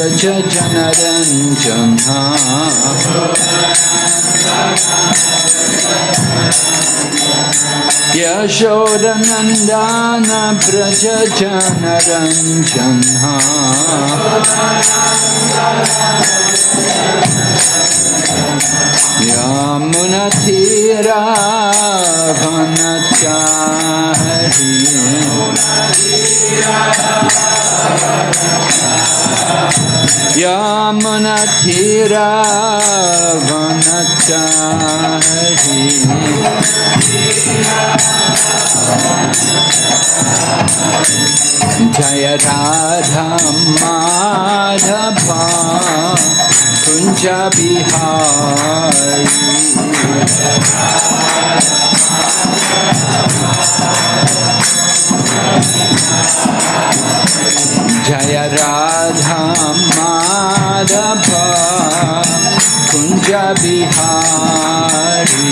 Vraj जनरञ्जना यशोदनन्दन Vraj जनरञ्जना Yamuna theta बन जय राधा माधवा कुंज बिहारी। जय Radha Madhav Kunj Bihari.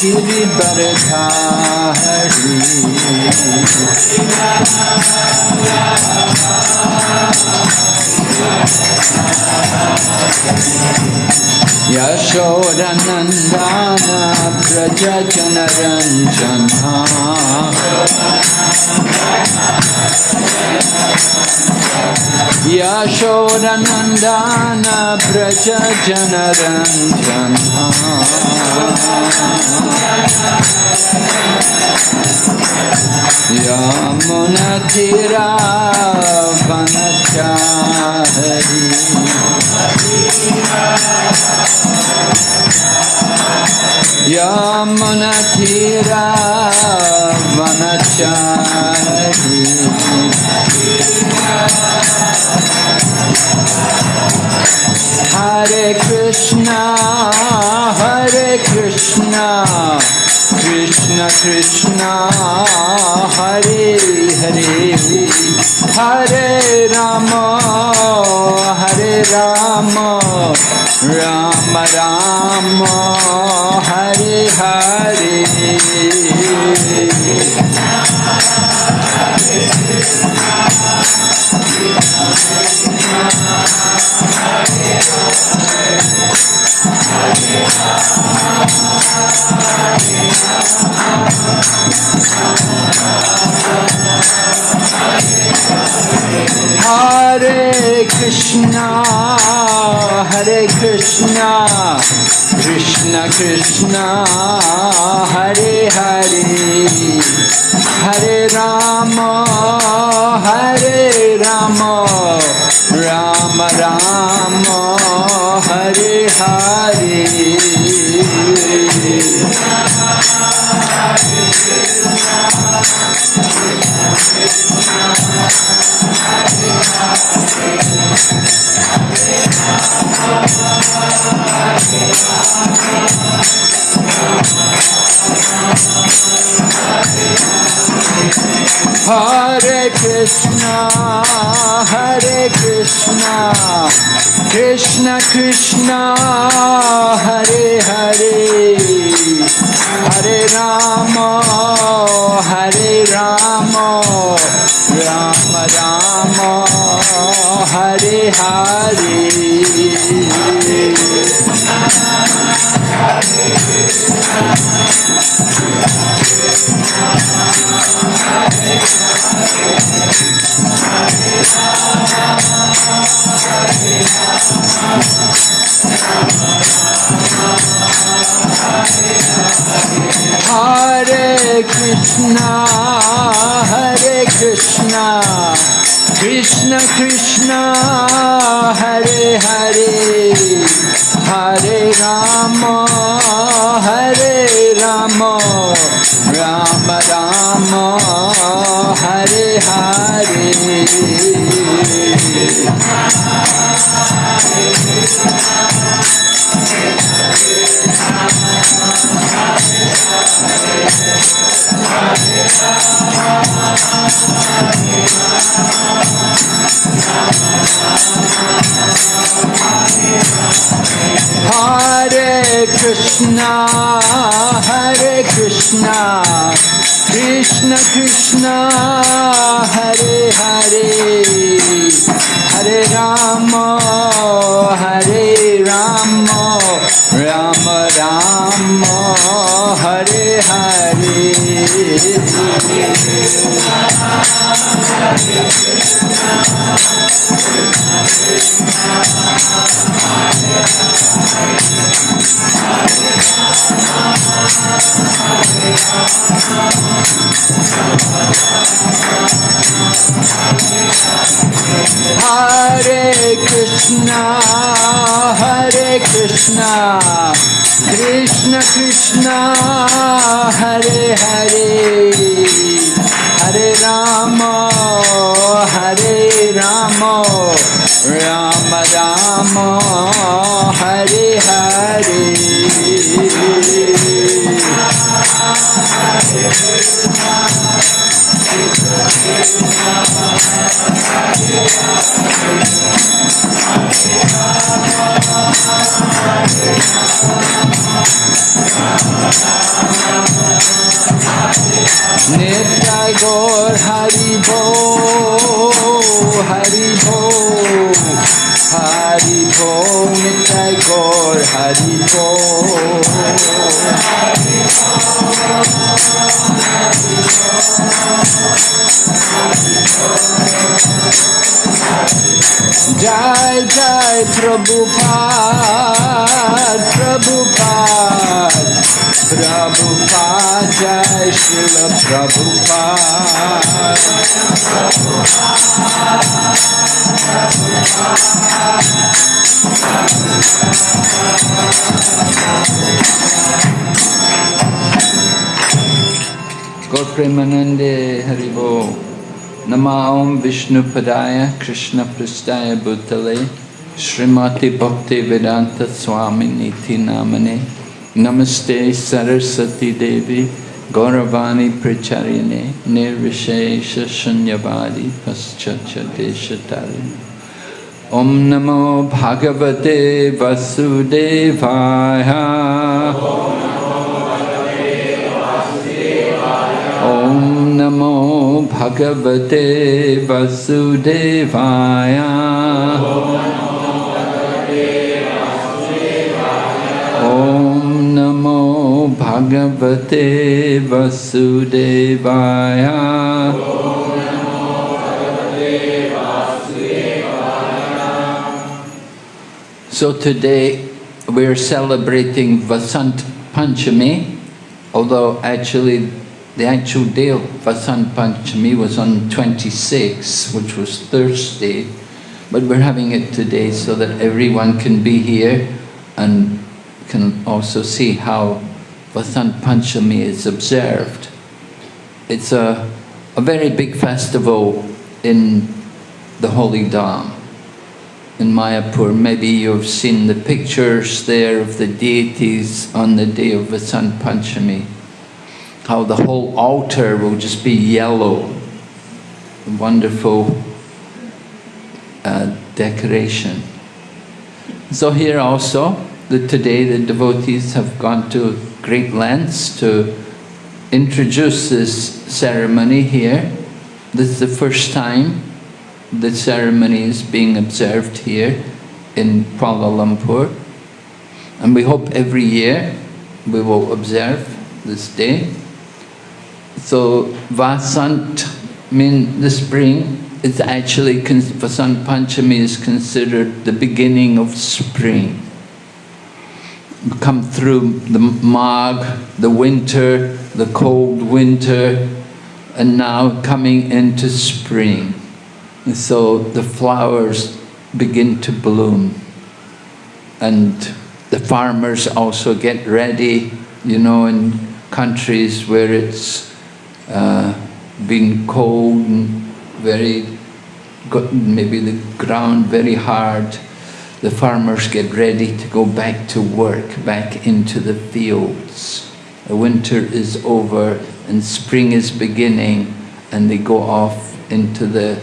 गिरिबरधारी यशोरनन्दन Vraj जनरञ्जना यशोरनन्दन Vraj जनरञ्जना यमुनथिरावनचारी यमुनथिरावनचारी Hare Krishna, Hare Krishna, Krishna Krishna, Hare Hare, Hare Rama, Hare Rama, Rama Rama, Hare Hare. Hare Krishna, Hare Krishna, Krishna Krishna, Hare Hare, Hare Rama, Hare Rama, Rama Rama, Hare Hare. Hare Krishna, Krishna, Krishna Krishna, Hare Hare, Hare Rama, Hare Rama, Rama Rama, Hare Hare. Hare Krishna, Hare Krishna, Krishna Krishna, Hare Hare, Hare Rama, Hare Rama, Rama Rama, Hare Hare. Hare Krishna, Hare Krishna, Krishna Krishna, Hare Hare, Hare Rama, Hare Rama, Rama Rama, Hare Hare. Krishna, Hare Krishna, Krishna Krishna, Hare Hare, Hare Rama, Hare Rama, Ram Ram Hare Hari. Nama Om Vishnu Padaya Krishna Prastaya Bhutale Srimati Bhakti Vedanta Swami Niti Namane Namaste Saraswati Devi Gauravani Pracharyane Nirvishesha Shunyavadi Paschacha Deshatari Om Namo Bhagavate Vasudevaya Om Namo Bhagavate Vasudevaya. Om Namo Bhagavate Vasudevaya. So today we're celebrating Vasant Panchami, although actually the actual day of Vasant Panchami was on 26, which was Thursday, but we're having it today so that everyone can be here and can also see how Vasant Panchami is observed. It's a, a very big festival in the Holy Dham in Mayapur. Maybe you've seen the pictures there of the deities on the day of Vasant Panchami. How the whole altar will just be yellow. Wonderful uh, decoration. So here also, the, today the devotees have gone to great lengths to introduce this ceremony here. This is the first time the ceremony is being observed here in Kuala Lumpur. And we hope every year we will observe this day. So Vasant mean the spring is actually, Vasant Panchami is considered the beginning of spring. Come through the Magh, the winter, the cold winter, and now coming into spring. And so the flowers begin to bloom. And the farmers also get ready, you know, in countries where it's uh, been cold and very, maybe the ground very hard, the farmers get ready to go back to work, back into the fields. The winter is over and spring is beginning and they go off into the,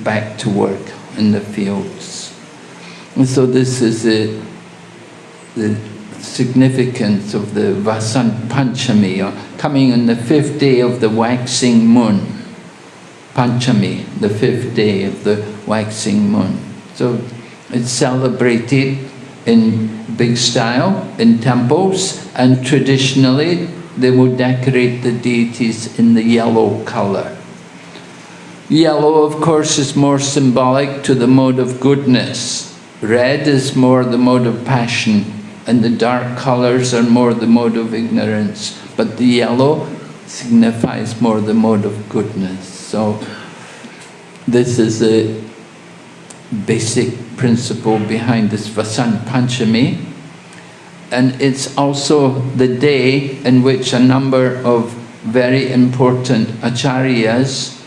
back to work in the fields. And so this is the, the significance of the Vasant Panchami, or coming on the fifth day of the waxing moon. Panchami, the fifth day of the waxing moon. So it's celebrated in big style in temples and traditionally they will decorate the deities in the yellow colour. Yellow, of course, is more symbolic to the mode of goodness. Red is more the mode of passion, and the dark colours are more the mode of ignorance. But the yellow signifies more the mode of goodness. So this is a basic principle behind this Vasant Panchami and it's also the day in which a number of very important acharyas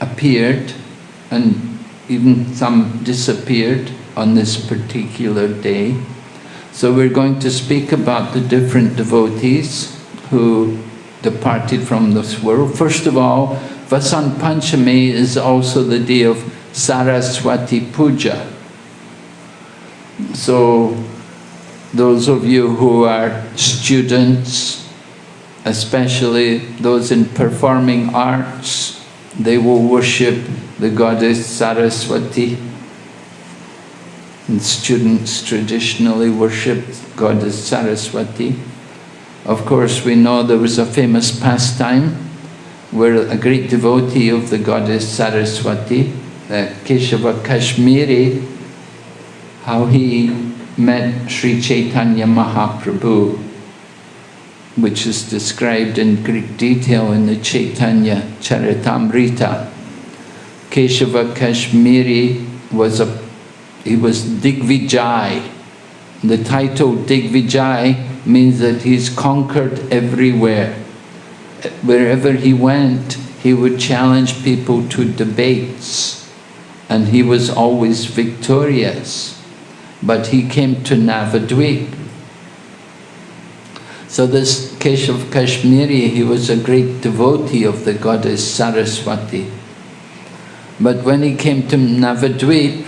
appeared and even some disappeared on this particular day. So we're going to speak about the different devotees who departed from this world. First of all, Vasant Panchami is also the day of Saraswati Puja. So those of you who are students, especially those in performing arts, they will worship the goddess Saraswati. And students traditionally worship goddess Saraswati. Of course, we know there was a famous pastime where a great devotee of the goddess Saraswati, uh, Keshava Kashmiri, how he met Sri Chaitanya Mahaprabhu, which is described in Greek detail in the Chaitanya Charitamrita. Keshava Kashmiri was a he was Digvijay. The title Digvijay means that he's conquered everywhere. Wherever he went, he would challenge people to debates, and he was always victorious but he came to Navadvip. So this Keshav Kashmiri, he was a great devotee of the goddess Saraswati. But when he came to Navadvip,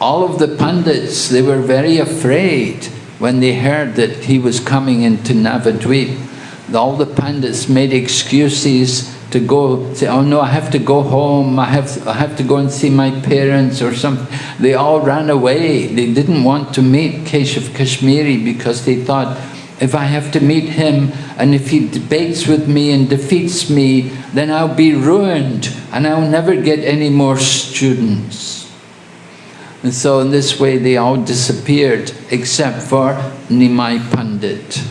all of the Pandits, they were very afraid when they heard that he was coming into Navadvip. All the Pandits made excuses to go say, oh no, I have to go home, I have, I have to go and see my parents or something. They all ran away. They didn't want to meet Keshav Kashmiri because they thought, if I have to meet him and if he debates with me and defeats me, then I'll be ruined and I'll never get any more students. And so in this way they all disappeared except for Nimai Pandit.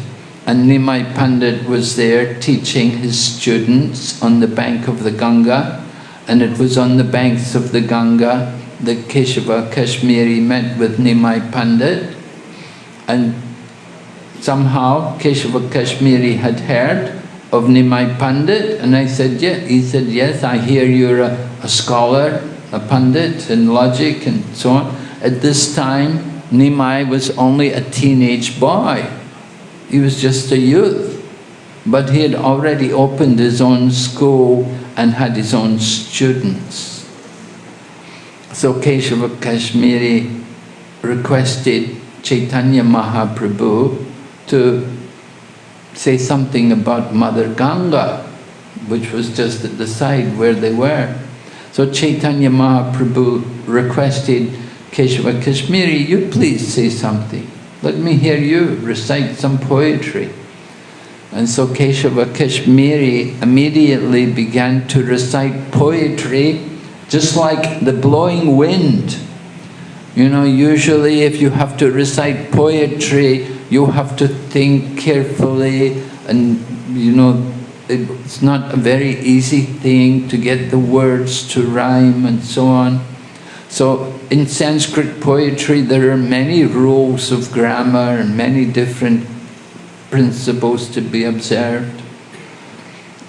And Nimai Pandit was there teaching his students on the bank of the Ganga. And it was on the banks of the Ganga that Keshava Kashmiri met with Nimai Pandit. And somehow Keshava Kashmiri had heard of Nimai Pandit. And I said, yeah. He said, yes, I hear you're a, a scholar, a Pandit in logic and so on. At this time, Nimai was only a teenage boy. He was just a youth. But he had already opened his own school and had his own students. So Keshava Kashmiri requested Chaitanya Mahaprabhu to say something about Mother Ganga, which was just at the side where they were. So Chaitanya Mahaprabhu requested Keshava Kashmiri, you please say something. Let me hear you recite some poetry. And so Keshava Kashmiri immediately began to recite poetry just like the blowing wind. You know, usually if you have to recite poetry, you have to think carefully and, you know, it's not a very easy thing to get the words to rhyme and so on. So in Sanskrit poetry there are many rules of grammar and many different principles to be observed.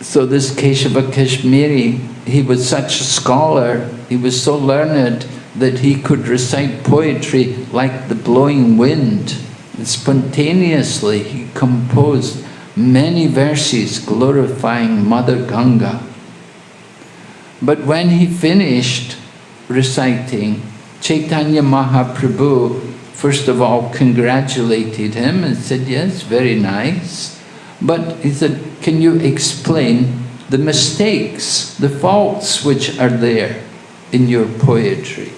So this Keshava Kashmiri, he was such a scholar, he was so learned that he could recite poetry like the blowing wind. And spontaneously he composed many verses glorifying Mother Ganga. But when he finished reciting, Chaitanya Mahaprabhu first of all congratulated him and said, yes, very nice. But he said, can you explain the mistakes, the faults which are there in your poetry?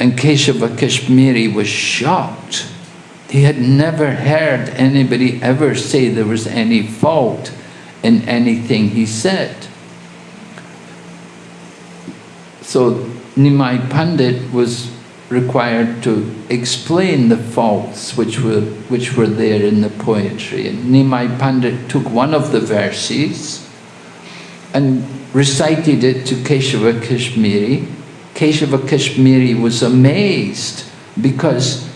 And Keshava Kashmiri was shocked. He had never heard anybody ever say there was any fault in anything he said. So Nimai Pandit was required to explain the faults which were, which were there in the poetry. And Nimai Pandit took one of the verses and recited it to Keshava Kashmiri. Keshava Kashmiri was amazed because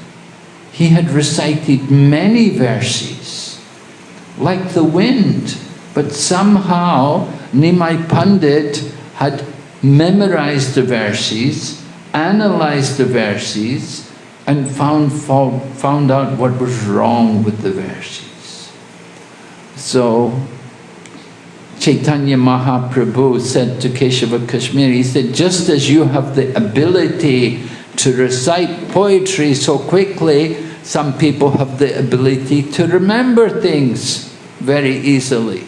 he had recited many verses, like the wind, but somehow Nimai Pandit had memorized the verses analyzed the verses and found, found out what was wrong with the verses. So Chaitanya Mahaprabhu said to Keshava Kashmiri, he said, just as you have the ability to recite poetry so quickly, some people have the ability to remember things very easily.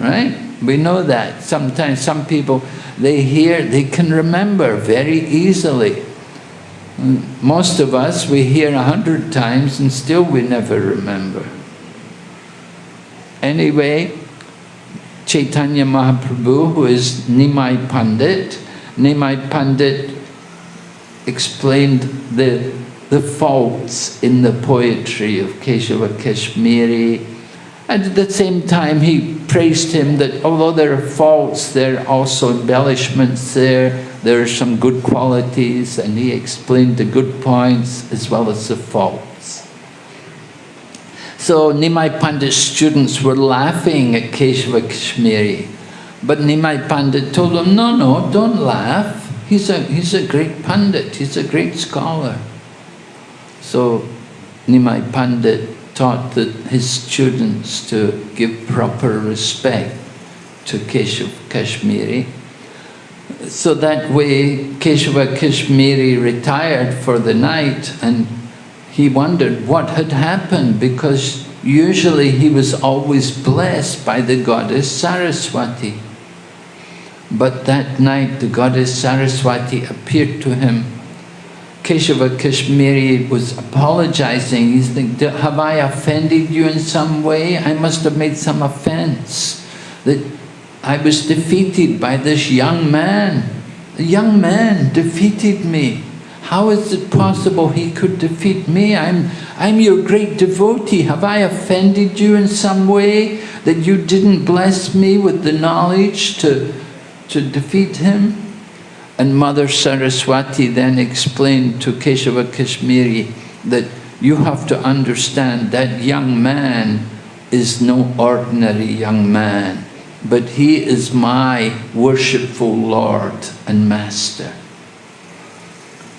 Right? We know that. Sometimes some people, they hear, they can remember very easily. Most of us, we hear a hundred times and still we never remember. Anyway, Chaitanya Mahaprabhu, who is Nimai Pandit, Nimai Pandit explained the, the faults in the poetry of Keshava Kashmiri, and at the same time, he praised him that although there are faults, there are also embellishments there, there are some good qualities, and he explained the good points as well as the faults. So Nimai Pandit's students were laughing at Keshava Kashmiri, but Nimai Pandit told them, no, no, don't laugh. He's a, he's a great Pandit, he's a great scholar. So Nimai Pandit taught his students to give proper respect to Keshav Kashmiri. So that way Keshava Kashmiri retired for the night and he wondered what had happened because usually he was always blessed by the goddess Saraswati. But that night the goddess Saraswati appeared to him Keshava Kashmiri was apologizing. He's thinking, have I offended you in some way? I must have made some offense. That I was defeated by this young man. The young man defeated me. How is it possible he could defeat me? I'm, I'm your great devotee. Have I offended you in some way that you didn't bless me with the knowledge to, to defeat him? And Mother Saraswati then explained to Keshava Kashmiri that you have to understand that young man is no ordinary young man, but he is my worshipful Lord and Master.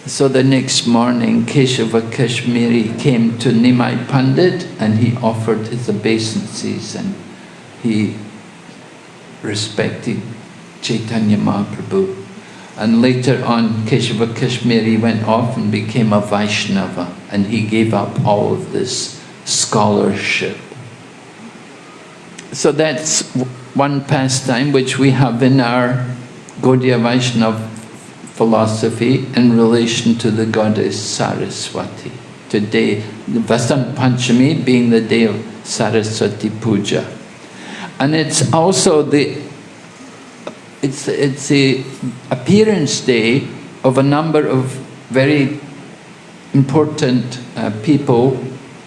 So the next morning, Keshava Kashmiri came to Nimai Pandit and he offered his obeisances and he respected Chaitanya Mahaprabhu. And later on, Keshava Kashmiri went off and became a Vaishnava, and he gave up all of this scholarship. So that's one pastime which we have in our Gaudiya Vaishnava philosophy in relation to the goddess Saraswati. Today, Vasant Panchami being the day of Saraswati Puja. And it's also the it's, it's the appearance day of a number of very important uh, people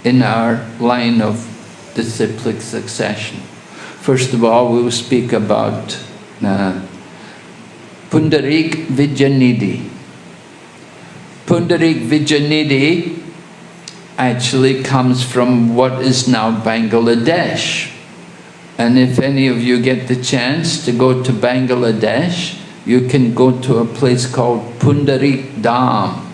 in our line of disciplic succession. First of all, we will speak about uh, Pundarik Vidyanidhi. Pundarik Vidyanidhi actually comes from what is now Bangladesh. And if any of you get the chance to go to Bangladesh, you can go to a place called Pundarik Dham.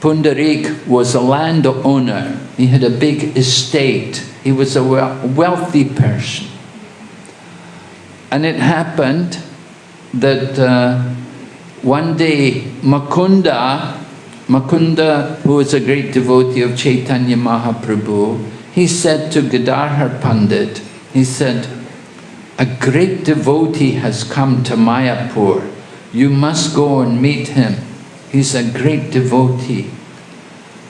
Pundarik was a landowner. He had a big estate. He was a wealthy person. And it happened that uh, one day Mukunda, Mukunda, who was a great devotee of Chaitanya Mahaprabhu, he said to Gadadhar Pandit, he said, a great devotee has come to Mayapur. You must go and meet him. He's a great devotee.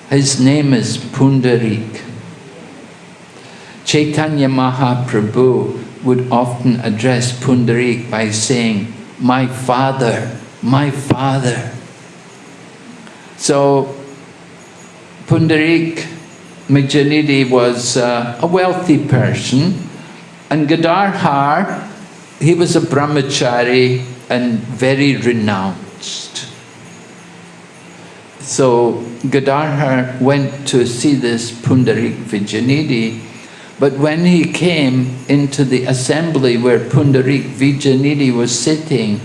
His name is Pundarik. Chaitanya Mahaprabhu would often address Pundarik by saying, my father, my father. So Pundarik Majanidi was uh, a wealthy person and Gadadhar, he was a brahmachari and very renounced. So Gadadhar went to see this Pundarik Vidyanidhi but when he came into the assembly where Pundarik Vidyanidhi was sitting,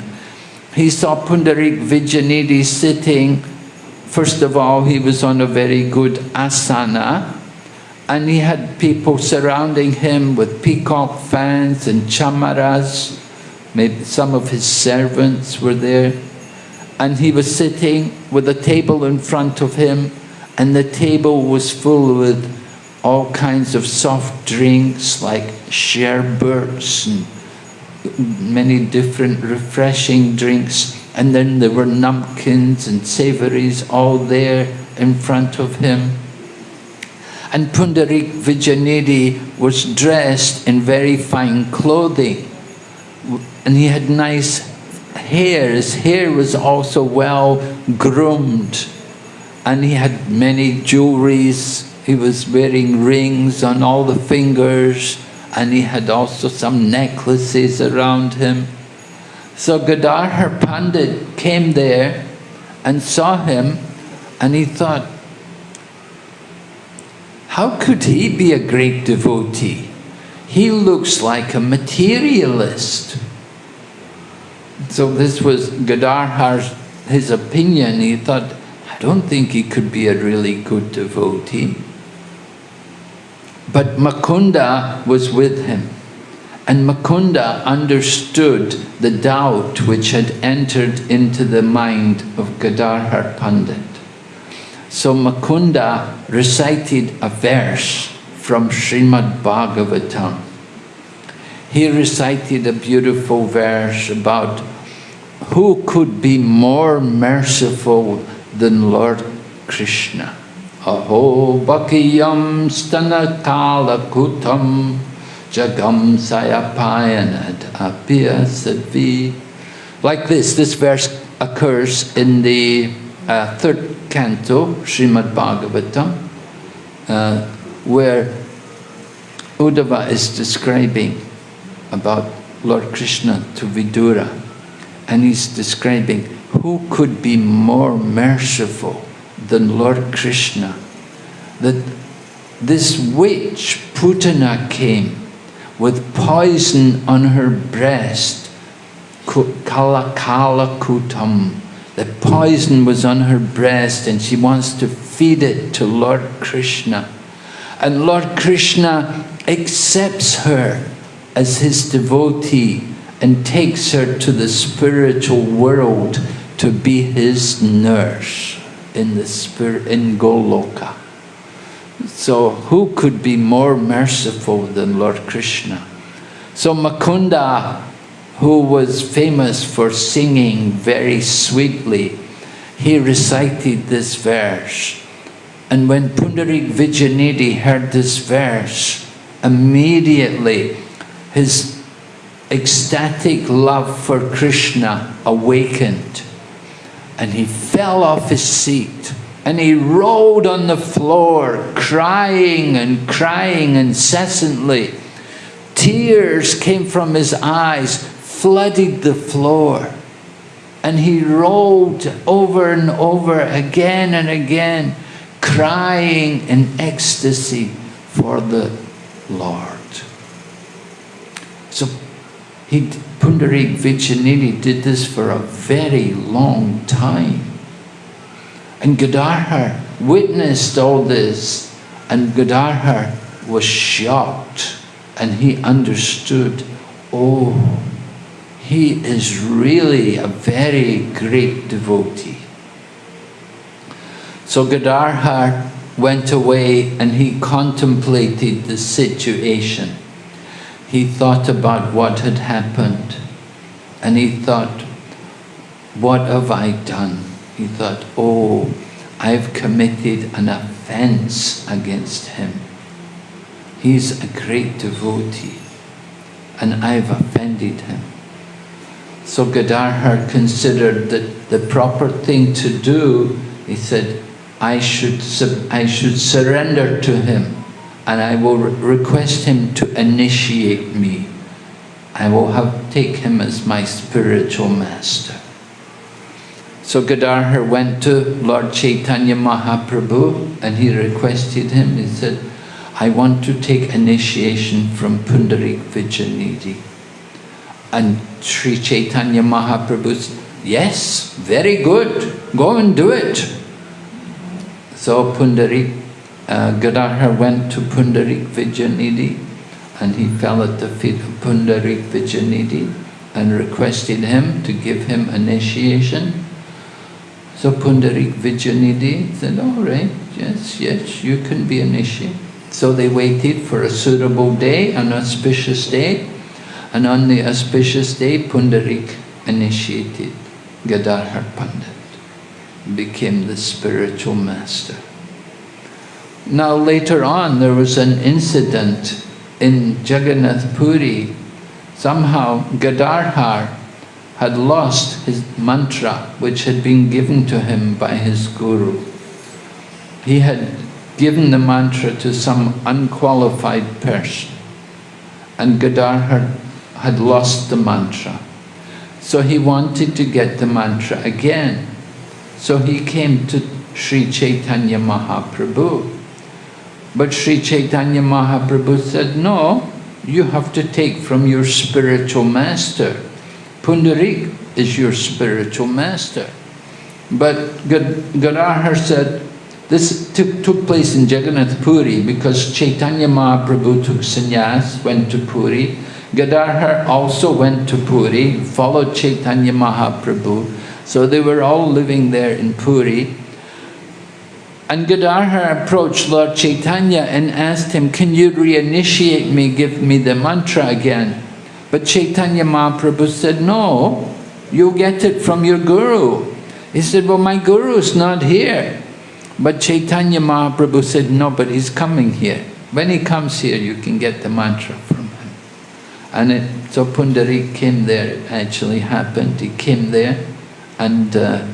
he saw Pundarik Vidyanidhi sitting. First of all, he was on a very good asana, and he had people surrounding him with peacock fans and chamaras. Maybe some of his servants were there. And he was sitting with a table in front of him, and the table was full with all kinds of soft drinks like sherbets and many different refreshing drinks. And then there were numpkins and savories all there in front of him. And Pundarik Vidyanidhi was dressed in very fine clothing. And he had nice hair. His hair was also well groomed. And he had many jewelries he was wearing rings on all the fingers and he had also some necklaces around him. So Gadadhar Pandit came there and saw him and he thought, how could he be a great devotee? He looks like a materialist. So this was Gadadhar's his opinion. He thought, I don't think he could be a really good devotee. But Mukunda was with him. And Mukunda understood the doubt which had entered into the mind of Gadadhar Pandit. So Mukunda recited a verse from Srimad Bhagavatam. He recited a beautiful verse about who could be more merciful than Lord Krishna. Aho bakiyam kutam jagam sayapayanad apya sadvi. Like this, this verse occurs in the uh, third canto, Srimad Bhagavatam, uh, where Uddhava is describing about Lord Krishna to Vidura. And he's describing who could be more merciful than Lord Krishna, that this witch, Putana, came with poison on her breast, kala kala kutam. The poison was on her breast and she wants to feed it to Lord Krishna. And Lord Krishna accepts her as his devotee and takes her to the spiritual world to be his nurse in the spirit in Goloka. So who could be more merciful than Lord Krishna? So Mukunda who was famous for singing very sweetly, he recited this verse. And when Pundarik Vidyanidhi heard this verse, immediately his ecstatic love for Krishna awakened and he fell off his seat and he rolled on the floor crying and crying incessantly. Tears came from his eyes, flooded the floor. And he rolled over and over again and again, crying in ecstasy for the Lord. So he, Pundarik Vidyanidhi did this for a very long time. And Gadadhar witnessed all this and Gadadhar was shocked and he understood, oh, he is really a very great devotee. So Gadadhar went away and he contemplated the situation. He thought about what had happened and he thought, what have I done? He thought, oh, I've committed an offense against him. He's a great devotee and I've offended him. So Gadadhar considered that the proper thing to do, he said, I should, I should surrender to him and I will request him to initiate me. I will have take him as my spiritual master. So Gadadhar went to Lord Chaitanya Mahaprabhu and he requested him, he said, I want to take initiation from Pundarik Vidyanidhi. And Sri Chaitanya Mahaprabhu said, yes, very good, go and do it. So Pundarik, uh, went to Pundarik Vidyanidhi and he fell at the feet of Pundarik Vidyanidhi and requested him to give him initiation. So Pundarik Vidyanidhi said, all right, yes, yes, you can be initiated. So they waited for a suitable day, an auspicious day, and on the auspicious day, Pundarik initiated Gadadhar Pandit, became the spiritual master. Now later on, there was an incident in Jagannath Puri. Somehow Gadadhar had lost his mantra which had been given to him by his guru. He had given the mantra to some unqualified person and Gadadhar had lost the mantra. So he wanted to get the mantra again. So he came to Sri Chaitanya Mahaprabhu. But Sri Chaitanya Mahaprabhu said, no, you have to take from your spiritual master. Pundarik is your spiritual master. But Gadadhar said, this took, took place in Jagannath Puri because Chaitanya Mahaprabhu took sannyas, went to Puri. Gadadhar also went to Puri, followed Chaitanya Mahaprabhu. So they were all living there in Puri. And Gadadhar approached Lord Chaitanya and asked him, can you reinitiate me, give me the mantra again? But Chaitanya Mahaprabhu said, no, you get it from your guru. He said, well, my guru is not here. But Chaitanya Mahaprabhu said, no, but he's coming here. When he comes here, you can get the mantra from. And it, so Pundarik came there, it actually happened. He came there and uh,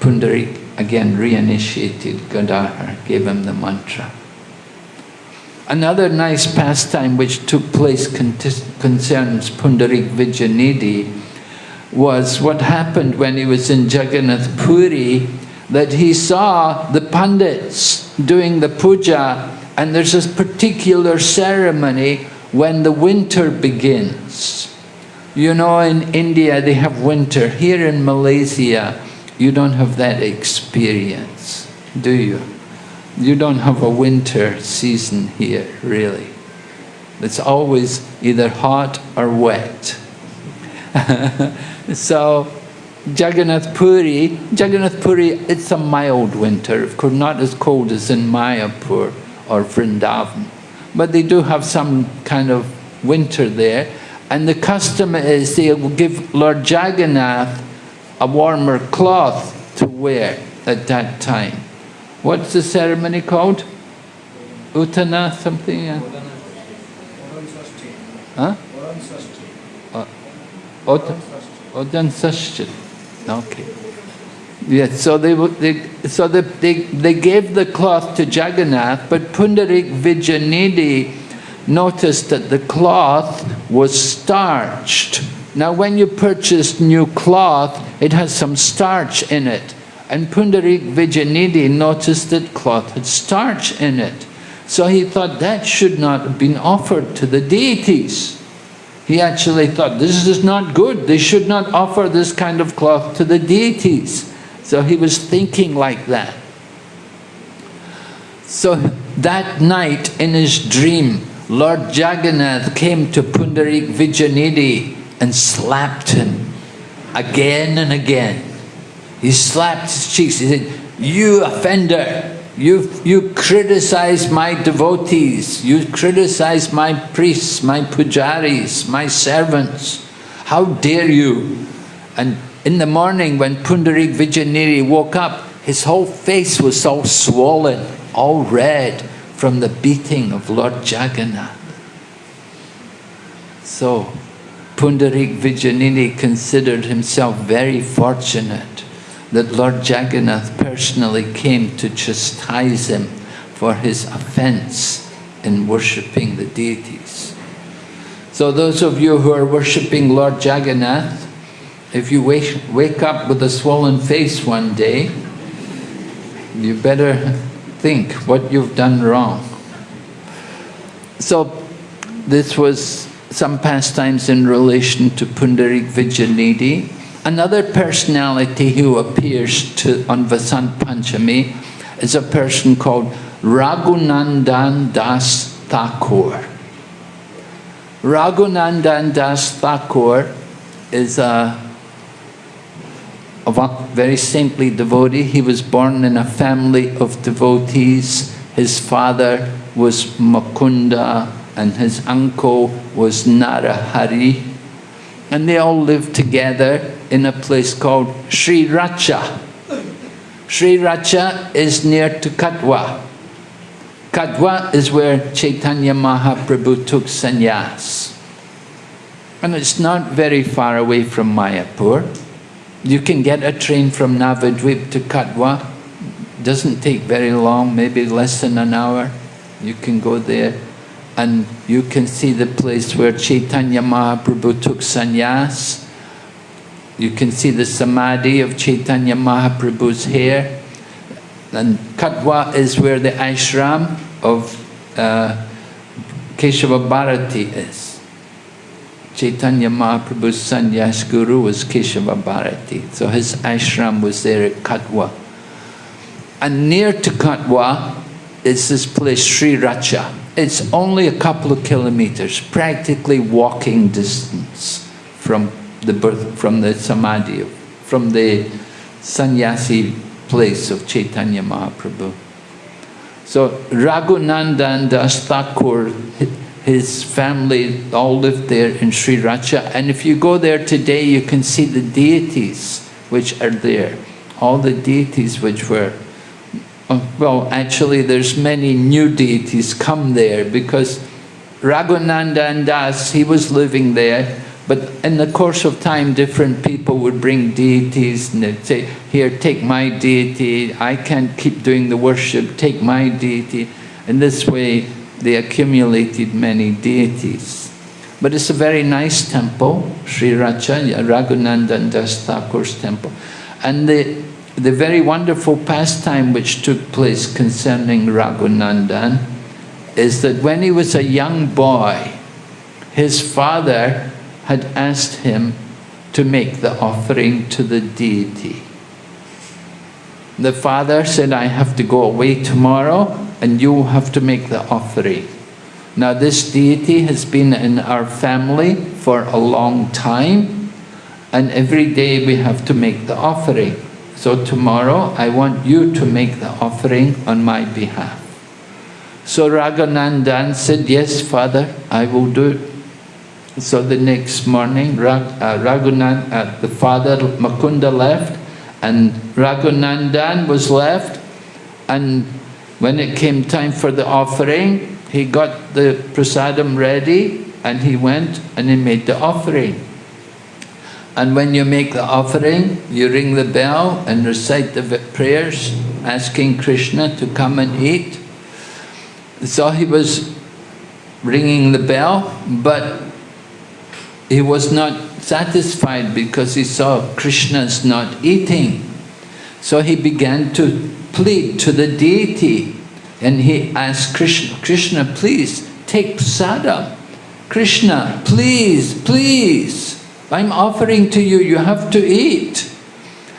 Pundarik again reinitiated Gadadhar, gave him the mantra. Another nice pastime which took place concerns Pundarik Vidyanidhi was what happened when he was in Jagannath Puri that he saw the pandits doing the puja and there's this particular ceremony when the winter begins. You know in India they have winter, here in Malaysia you don't have that experience, do you? You don't have a winter season here, really. It's always either hot or wet. so Jagannath Puri, Jagannath Puri, it's a mild winter, of course not as cold as in Mayapur or Vrindavan, but they do have some kind of winter there. And the custom is they will give Lord Jagannath a warmer cloth to wear at that time. What's the ceremony called? Uttana something? Yeah. Huh? Odan Sashchit. Uh, okay. Yes, so they, they so they, they, they gave the cloth to Jagannath, but Pundarik Vidyanidhi noticed that the cloth was starched. Now when you purchase new cloth, it has some starch in it. And Pundarik Vidyanidhi noticed that cloth had starch in it. So he thought that should not have been offered to the deities. He actually thought, this is not good, they should not offer this kind of cloth to the deities. So he was thinking like that. So that night in his dream, Lord Jagannath came to Pundarik Vidyanidhi and slapped him again and again. He slapped his cheeks. He said, you offender, you, you criticize my devotees, you criticize my priests, my pujaris, my servants. How dare you? And in the morning when Pundarik Vidyanidhi woke up, his whole face was all swollen, all red from the beating of Lord Jagannath. So, Pundarik Vidyanidhi considered himself very fortunate that Lord Jagannath personally came to chastise him for his offense in worshipping the deities. So those of you who are worshipping Lord Jagannath, if you wake, wake up with a swollen face one day, you better think what you've done wrong. So this was some pastimes in relation to Pundarik Vidyanidhi. Another personality who appears to, on Vasant Panchami is a person called Raghunandan Das Thakur. Raghunandan Das Thakur is a a very saintly devotee. He was born in a family of devotees. His father was Mukunda and his uncle was Narahari. And they all lived together in a place called Sri Racha. Sri Racha is near to Katwa. Katwa is where Chaitanya Mahaprabhu took sannyas. And it's not very far away from Mayapur. You can get a train from Navadvip to Katwa. Doesn't take very long, maybe less than an hour. You can go there and you can see the place where Chaitanya Mahaprabhu took sannyas. You can see the samadhi of Chaitanya Mahaprabhu's hair. And Katwa is where the ashram of uh, Keshava Bharati is. Chaitanya Mahaprabhu's sannyas guru was Keshava Bharati. So his ashram was there at Katwa. And near to Katwa is this place, Sri Racha. It's only a couple of kilometers, practically walking distance from the birth, from the samadhi, from the sannyasi place of Chaitanya Mahaprabhu. So Raghunandan Das Thakur his family all lived there in Sri Racha. And if you go there today, you can see the deities which are there. All the deities which were, uh, well, actually there's many new deities come there because Raghunandan Das, he was living there, but in the course of time, different people would bring deities and they'd say, here, take my deity, I can't keep doing the worship, take my deity. In this way, they accumulated many deities. But it's a very nice temple, Sri Racha, Raghunandan Das Thakur's temple. And the, the very wonderful pastime which took place concerning Raghunandan is that when he was a young boy, his father had asked him to make the offering to the deity. The father said, I have to go away tomorrow and you have to make the offering. Now this deity has been in our family for a long time and every day we have to make the offering. So tomorrow I want you to make the offering on my behalf. So Raghunandan said, yes father, I will do it. So the next morning, Rag, uh, uh, the father Mukunda left, and Raghunandan was left. And when it came time for the offering, he got the prasadam ready, and he went and he made the offering. And when you make the offering, you ring the bell and recite the prayers, asking Krishna to come and eat. So he was ringing the bell, but he was not satisfied because he saw Krishna's not eating. So he began to plead to the deity and he asked Krishna, Krishna, please take prasadam. Krishna, please, please, I'm offering to you, you have to eat.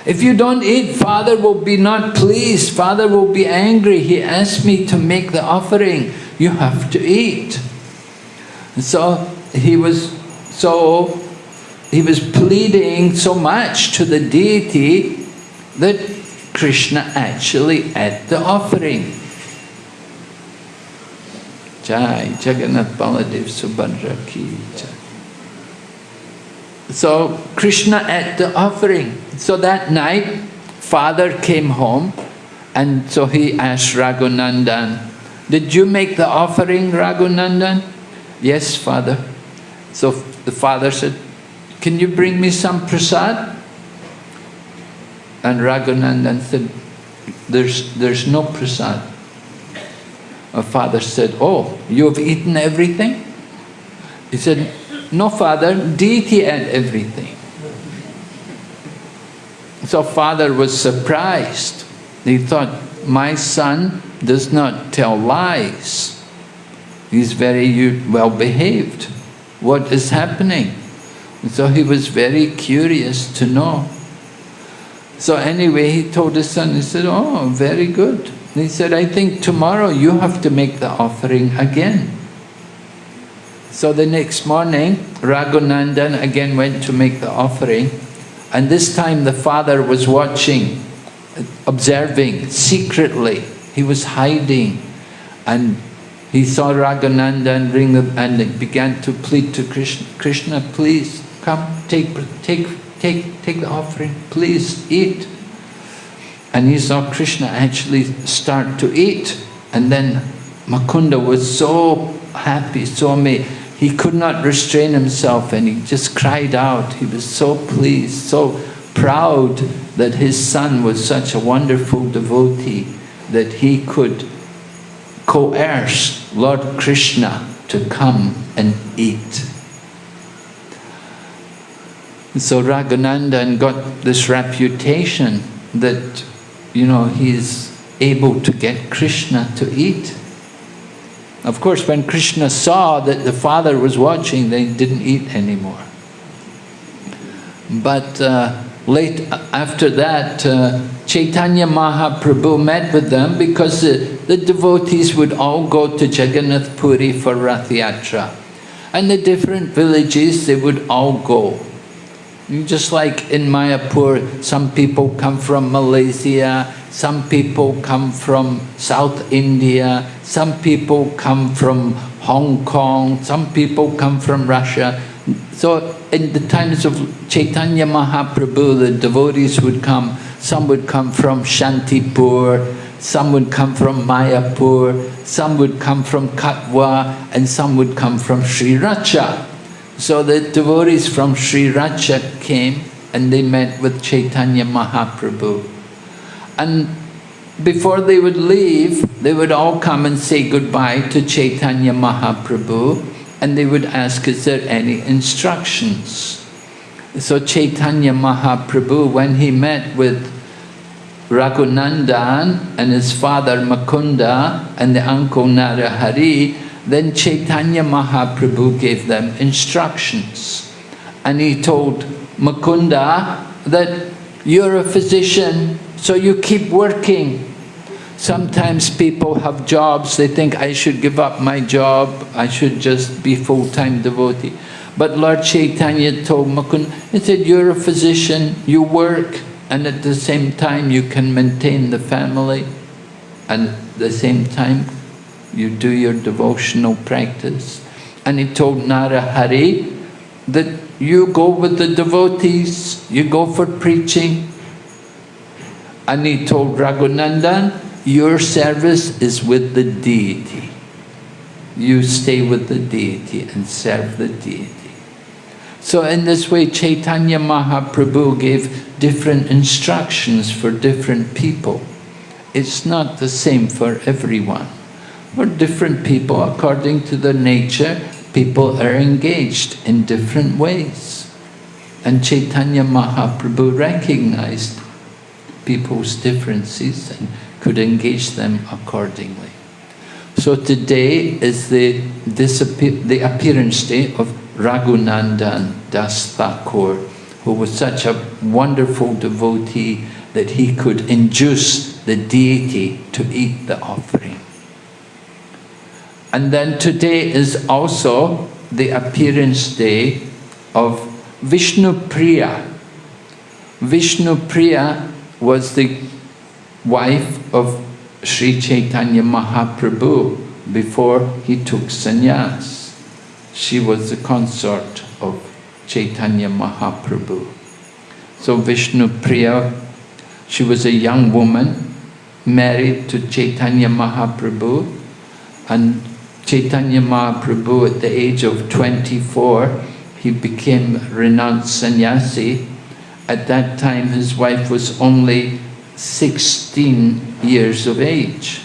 If you don't eat, Father will be not pleased, Father will be angry. He asked me to make the offering, you have to eat. so he was so he was pleading so much to the deity that Krishna actually at the offering. Jai Jagannath Baladev Subhadra Ki. So Krishna at the offering. So that night, father came home and so he asked Raghunandan, did you make the offering, Raghunandan? Yes, father. So the father said, can you bring me some prasad? And Raghunandan said, there's, there's no prasad. My father said, oh, you have eaten everything? He said, no father, deity ate everything. So father was surprised. He thought, my son does not tell lies. He's very well behaved. What is happening? And so he was very curious to know. So anyway, he told his son, he said, oh, very good. And he said, I think tomorrow you have to make the offering again. So the next morning, Raghunandan again went to make the offering. And this time the father was watching, observing secretly. He was hiding. And he saw Raghunandan ring the, and began to plead to Krishna, Krishna, please come, take, take, take, take the offering, please eat. And he saw Krishna actually start to eat. And then Mukunda was so happy, so amazed. He could not restrain himself and he just cried out. He was so pleased, so proud that his son was such a wonderful devotee that he could coerce Lord Krishna to come and eat. So Raghunandan got this reputation that, you know, he's able to get Krishna to eat. Of course, when Krishna saw that the father was watching, they didn't eat anymore. But uh, late after that, uh, Chaitanya Mahaprabhu met with them because the, the devotees would all go to Jagannath Puri for Rath Yatra. And the different villages, they would all go. Just like in Mayapur, some people come from Malaysia, some people come from South India, some people come from Hong Kong, some people come from Russia. So in the times of Chaitanya Mahaprabhu, the devotees would come, some would come from Shantipur, some would come from Mayapur, some would come from Katwa, and some would come from Sri Racha. So the devotees from Sri Racha came and they met with Chaitanya Mahaprabhu. And before they would leave, they would all come and say goodbye to Chaitanya Mahaprabhu and they would ask, is there any instructions? So Chaitanya Mahaprabhu, when he met with Raghunandan and his father Mukunda and the uncle Narahari, then Chaitanya Mahaprabhu gave them instructions. And he told Mukunda that you're a physician, so you keep working. Sometimes people have jobs, they think I should give up my job, I should just be full-time devotee. But Lord Chaitanya told Mukunda, he said, you're a physician, you work, and at the same time you can maintain the family, and at the same time you do your devotional practice. And he told Narahari that you go with the devotees, you go for preaching. And he told Raghunandan, your service is with the deity. You stay with the deity and serve the deity. So in this way, Chaitanya Mahaprabhu gave different instructions for different people. It's not the same for everyone. For different people, according to their nature, people are engaged in different ways. And Chaitanya Mahaprabhu recognized people's differences and could engage them accordingly. So today is the, the appearance day of Raghunandan Das Thakur, who was such a wonderful devotee that he could induce the deity to eat the offering. And then today is also the appearance day of Vishnu Priya. Vishnu Priya was the wife of Sri Chaitanya Mahaprabhu before he took sannyas. She was the consort of Chaitanya Mahaprabhu. So Vishnu Priya, she was a young woman married to Chaitanya Mahaprabhu and Chaitanya Mahaprabhu at the age of 24 he became renounced sannyasi. At that time his wife was only 16 years of age.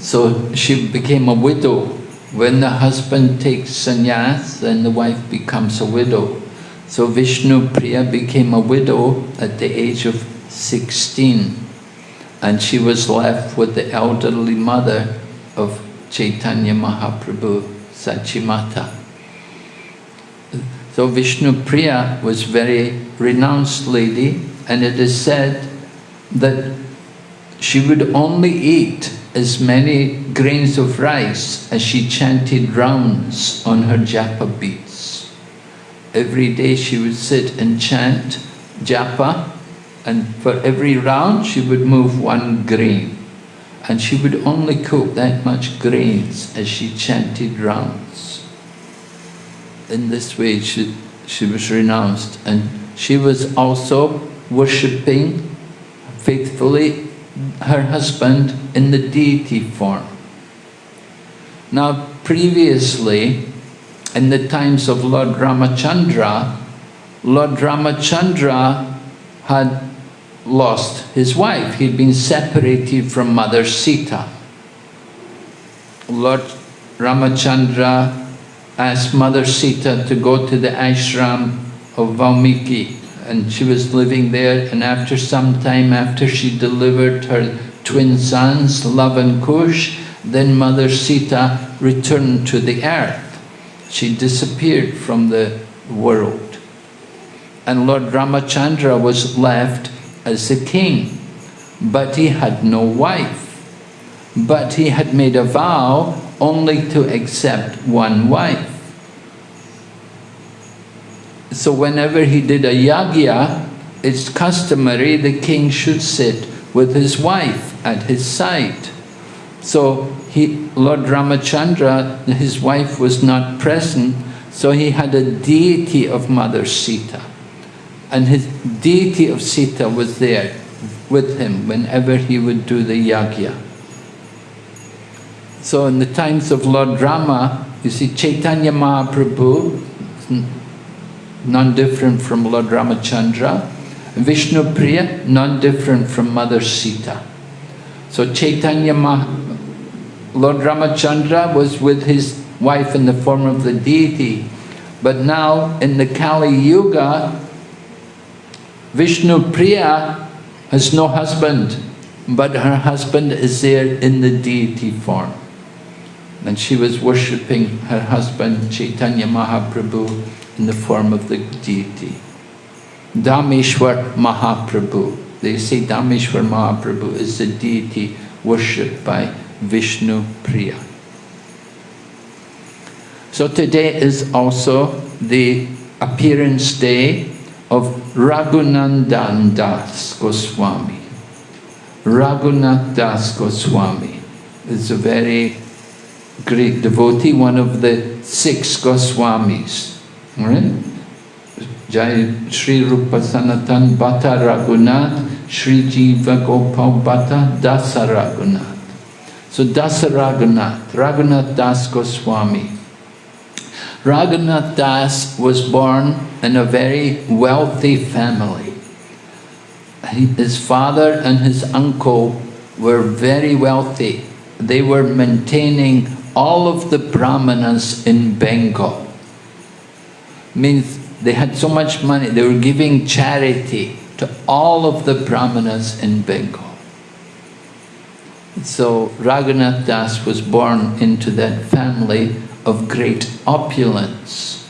So she became a widow. When the husband takes sannyas, then the wife becomes a widow. So Vishnu Priya became a widow at the age of 16 and she was left with the elderly mother of Chaitanya Mahaprabhu, Sachimata. So Vishnu Priya was very renounced lady and it is said that she would only eat as many grains of rice as she chanted rounds on her japa beads. Every day she would sit and chant japa and for every round she would move one grain and she would only cook that much grains as she chanted rounds. In this way she, she was renounced and she was also worshipping faithfully her husband in the deity form. Now previously, in the times of Lord Ramachandra, Lord Ramachandra had lost his wife. He'd been separated from Mother Sita. Lord Ramachandra asked Mother Sita to go to the ashram of Valmiki and she was living there and after some time after she delivered her twin sons, Lava and Kush, then Mother Sita returned to the earth. She disappeared from the world. And Lord Ramachandra was left as a king, but he had no wife. But he had made a vow only to accept one wife. So whenever he did a yagya, it's customary the king should sit with his wife at his side. So he, Lord Ramachandra, his wife was not present, so he had a deity of Mother Sita. And his deity of Sita was there with him whenever he would do the yagya. So in the times of Lord Rama, you see Chaitanya Mahaprabhu, non-different from Lord Ramachandra. Vishnu Priya, non-different from Mother Sita. So Chaitanya Mah Lord Ramachandra was with his wife in the form of the deity. But now in the Kali Yuga, Vishnu Priya has no husband, but her husband is there in the deity form. And she was worshipping her husband Chaitanya Mahaprabhu in the form of the deity. Dhameshwar Mahaprabhu. They say Dhameshwar Mahaprabhu is the deity worshipped by Vishnu Priya. So today is also the appearance day of Raghunandan Das Goswami. Raghunath Das Goswami is a very great devotee, one of the six Goswamis. Right? Jai Sri Rupa Sanatan Bhatta Raghunath, Sri Jiva Gopal Bhatta Dasa Raghunath. So Dasa Raghunath, Raghunath Das Goswami. Raghunath Das was born in a very wealthy family. His father and his uncle were very wealthy. They were maintaining all of the brahmanas in Bengal. Means they had so much money, they were giving charity to all of the brahmanas in Bengal. So Raghunath Das was born into that family of great opulence.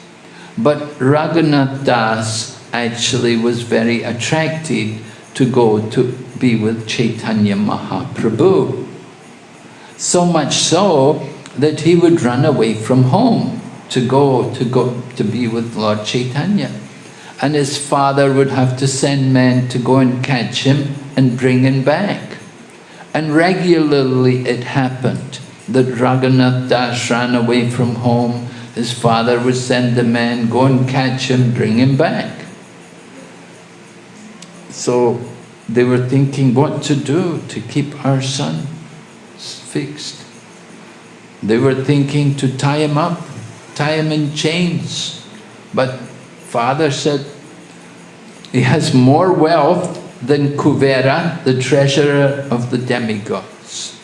But Raghunath Das actually was very attracted to go to be with Chaitanya Mahaprabhu. So much so that he would run away from home to go to go to be with Lord Chaitanya. And his father would have to send men to go and catch him and bring him back. And regularly it happened that Raghunath Das ran away from home. His father would send the men, go and catch him, bring him back. So they were thinking what to do to keep our son fixed. They were thinking to tie him up, tie him in chains. But father said, he has more wealth than Kuvera, the treasurer of the demigods.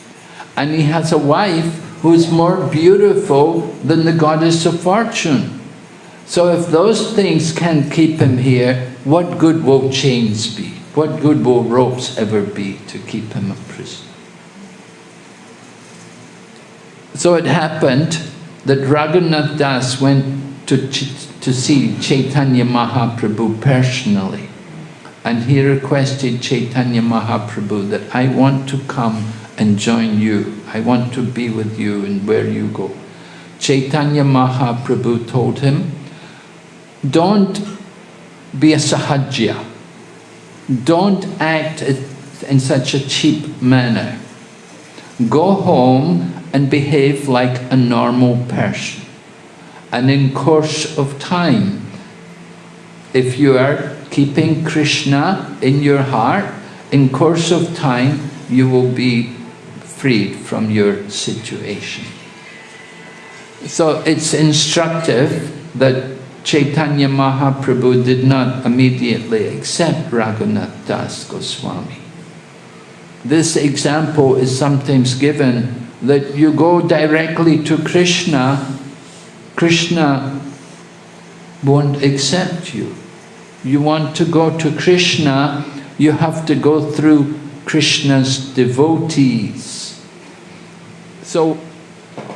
And he has a wife who is more beautiful than the goddess of fortune. So if those things can keep him here, what good will chains be? What good will ropes ever be to keep him a prisoner? So it happened that Raghunath Das went to, to see Chaitanya Mahaprabhu personally. And he requested Chaitanya Mahaprabhu that I want to come and join you. I want to be with you and where you go. Chaitanya Mahaprabhu told him, don't be a sahajya. Don't act in such a cheap manner. Go home and behave like a normal person. And in course of time, if you are keeping Krishna in your heart, in course of time, you will be freed from your situation. So it's instructive that Chaitanya Mahaprabhu did not immediately accept Raghunath Das Goswami. This example is sometimes given that you go directly to Krishna, Krishna won't accept you you want to go to Krishna, you have to go through Krishna's devotees. So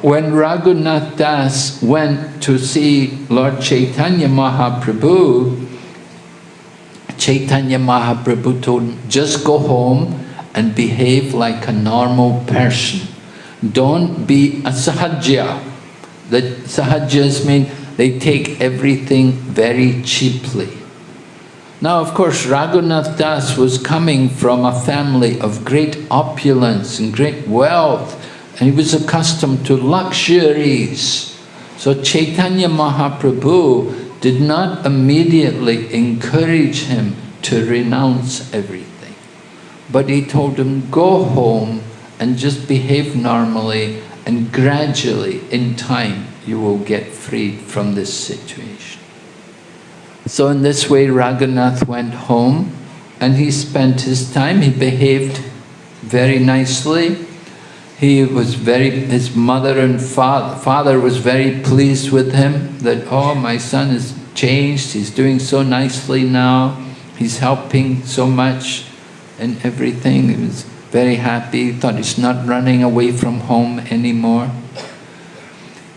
when Raghunath Das went to see Lord Chaitanya Mahaprabhu, Chaitanya Mahaprabhu told him, just go home and behave like a normal person. Don't be a sahajya. The sahajas mean they take everything very cheaply. Now, of course, Raghunath Das was coming from a family of great opulence and great wealth, and he was accustomed to luxuries. So Chaitanya Mahaprabhu did not immediately encourage him to renounce everything. But he told him, go home and just behave normally and gradually, in time, you will get freed from this situation. So in this way Raghunath went home and he spent his time, he behaved very nicely. He was very, his mother and father, father was very pleased with him that, oh, my son has changed, he's doing so nicely now, he's helping so much and everything. He was very happy, thought he's not running away from home anymore.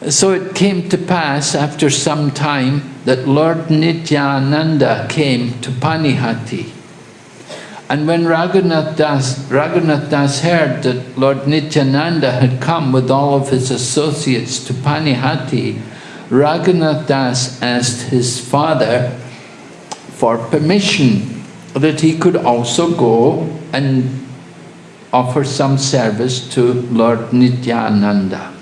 So it came to pass after some time that Lord Nityananda came to Panihati. And when Raghunath Das, Raghunath Das heard that Lord Nityananda had come with all of his associates to Panihati, Raghunath Das asked his father for permission that he could also go and offer some service to Lord Nityananda.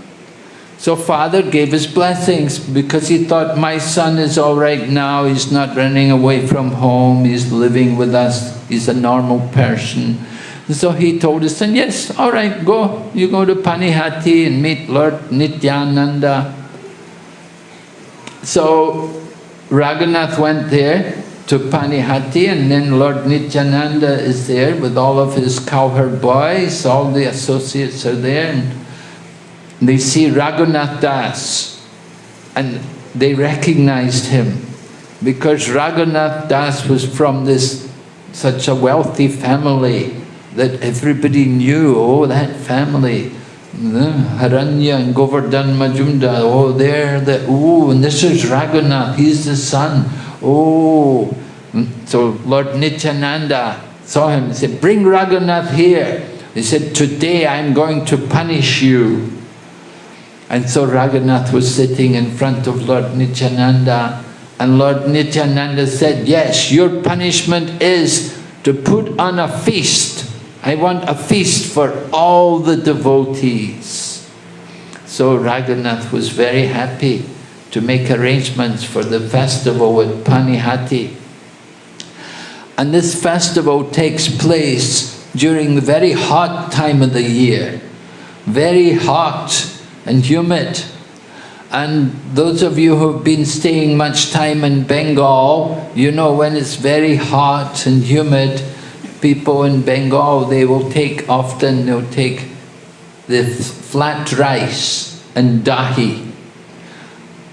So father gave his blessings because he thought, my son is all right now, he's not running away from home, he's living with us, he's a normal person. So he told his son, yes, all right, go. You go to Panihati and meet Lord Nityananda. So Raghunath went there to Panihati and then Lord Nityananda is there with all of his cowherd boys, all the associates are there and they see Raghunath Das and they recognized him because Raghunath Das was from this such a wealthy family that everybody knew, oh, that family, Hiranya and Govardhan Majumdar, oh, there, the, oh, and this is Raghunath, he's the son, oh. Mm, so Lord Nityananda saw him and said, bring Raghunath here. He said, today I'm going to punish you. And so Raghunath was sitting in front of Lord Nityananda and Lord Nityananda said, yes, your punishment is to put on a feast I want a feast for all the devotees. So Raghunath was very happy to make arrangements for the festival at Panihati. And this festival takes place during the very hot time of the year. Very hot and humid. And those of you who have been staying much time in Bengal, you know when it's very hot and humid, people in Bengal, they will take, often they'll take the flat rice and dahi.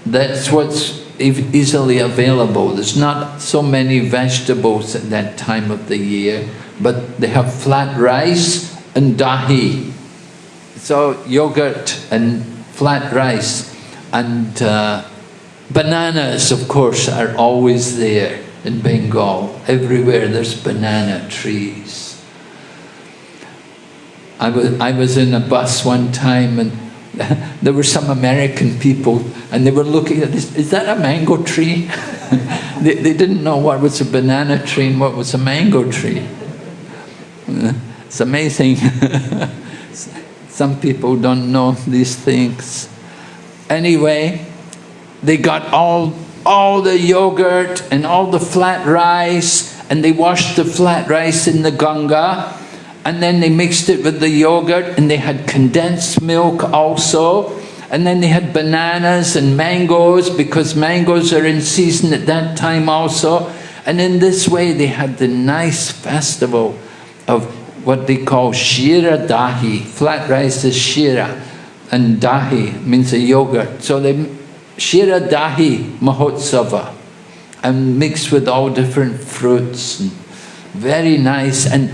That's what's easily available. There's not so many vegetables at that time of the year, but they have flat rice and dahi. So yogurt and flat rice and uh, bananas, of course, are always there in Bengal. Everywhere there's banana trees. I was, I was in a bus one time and there were some American people and they were looking at this, is that a mango tree? they, they didn't know what was a banana tree and what was a mango tree. It's amazing. Some people don't know these things. Anyway, they got all all the yogurt and all the flat rice and they washed the flat rice in the Ganga and then they mixed it with the yogurt and they had condensed milk also and then they had bananas and mangoes because mangoes are in season at that time also and in this way they had the nice festival of what they call shira dahi flat rice is shira and dahi means a yogurt so they Shira Dahi Mahotsava and mixed with all different fruits. And very nice. And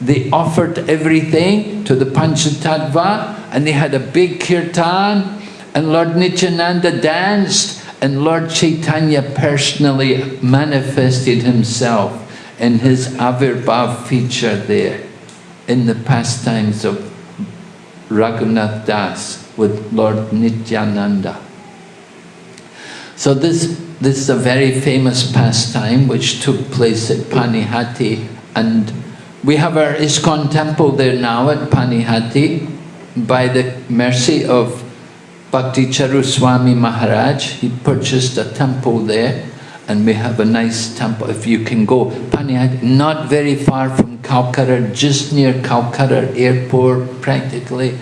they offered everything to the Panchatattva and they had a big kirtan and Lord Nityananda danced and Lord Chaitanya personally manifested himself in his Avirbhav feature there in the pastimes of Raghunath Das with Lord Nityananda. So this, this is a very famous pastime which took place at Panihati and we have our ISKCON temple there now at Panihati by the mercy of Bhakti Charu Swami Maharaj. He purchased a temple there and we have a nice temple if you can go. Panihati, not very far from Calcutta, just near Calcutta airport practically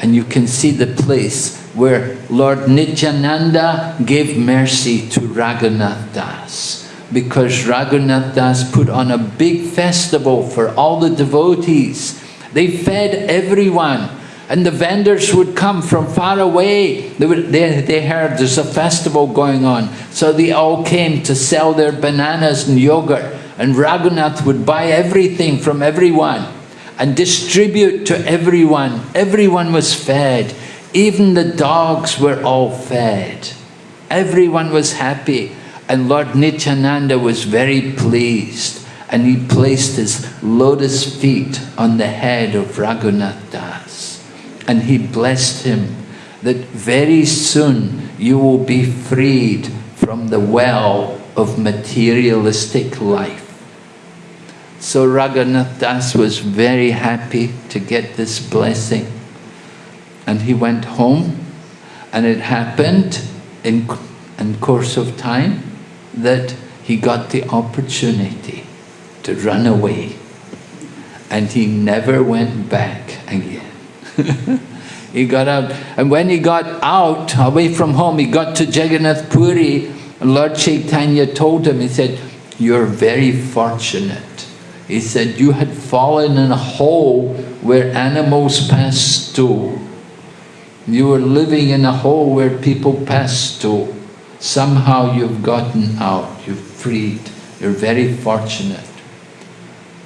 and you can see the place where Lord Nityananda gave mercy to Raghunath Das because Raghunath Das put on a big festival for all the devotees. They fed everyone and the vendors would come from far away. They, would, they, they heard there's a festival going on. So they all came to sell their bananas and yogurt and Raghunath would buy everything from everyone and distribute to everyone. Everyone was fed. Even the dogs were all fed. Everyone was happy. And Lord Nityananda was very pleased. And he placed his lotus feet on the head of Raghunath. And he blessed him that very soon you will be freed from the well of materialistic life. So Raghunath Das was very happy to get this blessing and he went home And it happened in, in course of time that he got the opportunity to run away. And he never went back again. he got out, and when he got out, away from home, he got to Jagannath Puri, Lord Chaitanya told him, he said, you're very fortunate. He said, you had fallen in a hole where animals passed to. You were living in a hole where people passed to. Somehow you've gotten out, you've freed. You're very fortunate.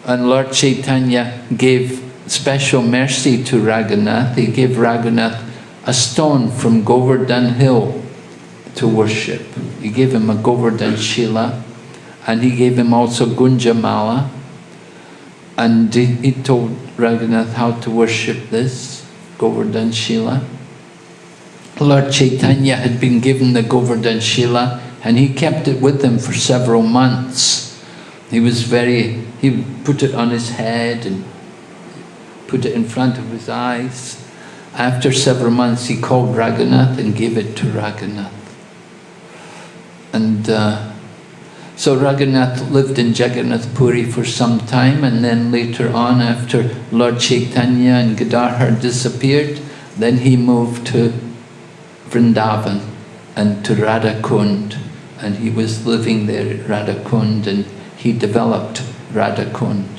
And Lord Chaitanya gave special mercy to Raghunath. He gave Raghunath a stone from Govardhan Hill to worship. He gave him a Govardhan Shila and he gave him also Gunjamala and he, he told Raghunath how to worship this Govardhan Shila. Lord Chaitanya had been given the Govardhan Shila and he kept it with him for several months. He was very, he put it on his head and put it in front of his eyes. After several months he called Raghunath and gave it to Raghunath. And uh, so Raghunath lived in Jagannath Puri for some time and then later on after Lord Chaitanya and Gadadhar disappeared, then he moved to Vrindavan and to Radhakund and he was living there at Radhakund and he developed Radhakund.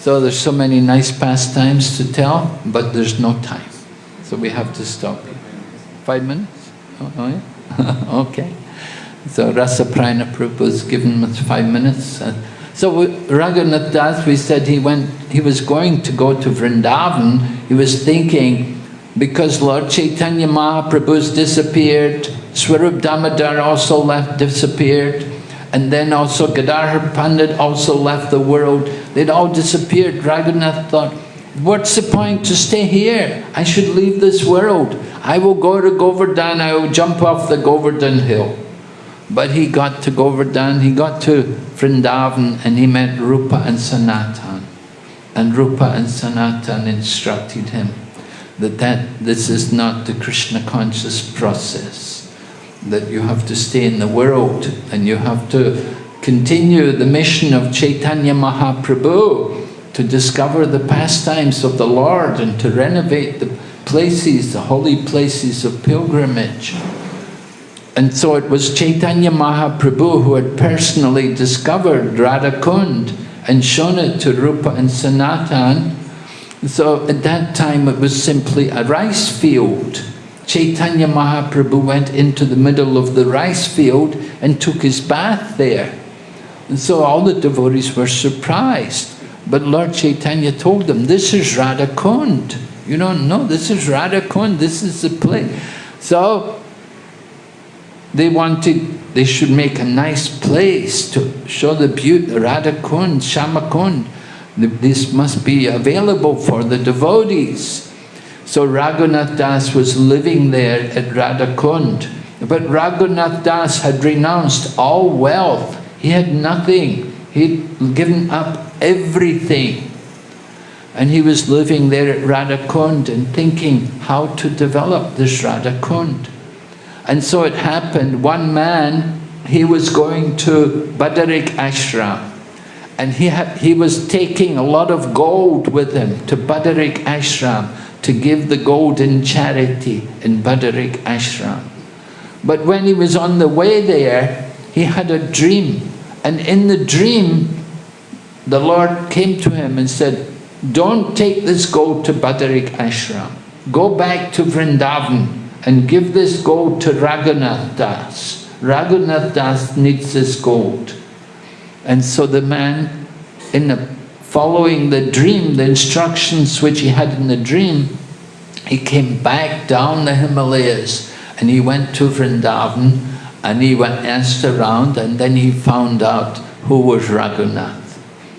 So there's so many nice pastimes to tell, but there's no time. So we have to stop. Five minutes? Oh, oh yeah? okay. So Rasa Prayana Prabhupada was given us five minutes. Uh, so Raghunath Das, we said he went, he was going to go to Vrindavan, he was thinking, because Lord Chaitanya Mahaprabhu's disappeared, Swarup Damodar also left, disappeared, and then also Gadadhar Pandit also left the world. They'd all disappeared. Raghunath thought, what's the point to stay here? I should leave this world. I will go to Govardhan, I will jump off the Govardhan hill. But he got to Govardhan, he got to Vrindavan and he met Rupa and Sanatan. And Rupa and Sanatan instructed him that, that this is not the Krishna conscious process. That you have to stay in the world and you have to continue the mission of Chaitanya Mahaprabhu to discover the pastimes of the Lord and to renovate the places, the holy places of pilgrimage. And so it was Chaitanya Mahaprabhu who had personally discovered Radhakund and shown it to Rupa and Sanatan. So at that time it was simply a rice field. Chaitanya Mahaprabhu went into the middle of the rice field and took his bath there. And so all the devotees were surprised. But Lord Chaitanya told them, this is Radhakund. You don't know, this is Radhakund, this is the place. So they wanted, they should make a nice place to show the beauty, Radha Kund, Shama Kund. This must be available for the devotees. So Raghunath Das was living there at Radha Kund. But Raghunath Das had renounced all wealth. He had nothing. He'd given up everything. And he was living there at Radha Kund and thinking how to develop this Radha Kund. And so it happened, one man, he was going to Badarik Ashram. And he, had, he was taking a lot of gold with him to Badarik Ashram to give the gold in charity in Badarik Ashram. But when he was on the way there, he had a dream. And in the dream, the Lord came to him and said, don't take this gold to Badarik Ashram. Go back to Vrindavan and give this gold to Raghunath Das. Raghunath Das needs this gold. And so the man, in the, following the dream, the instructions which he had in the dream, he came back down the Himalayas and he went to Vrindavan and he went asked around and then he found out who was Raghunath.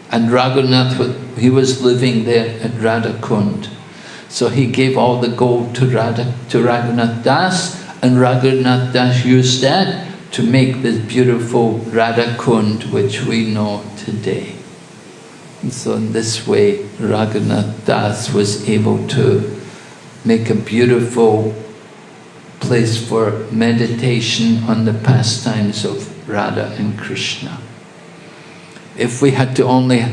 And Raghunath, he was living there at Radhakund. So he gave all the gold to, Radha, to Raghunath Das and Raghunath Das used that to make this beautiful Radha Kund which we know today. And so in this way Raghunath Das was able to make a beautiful place for meditation on the pastimes of Radha and Krishna. If we had to only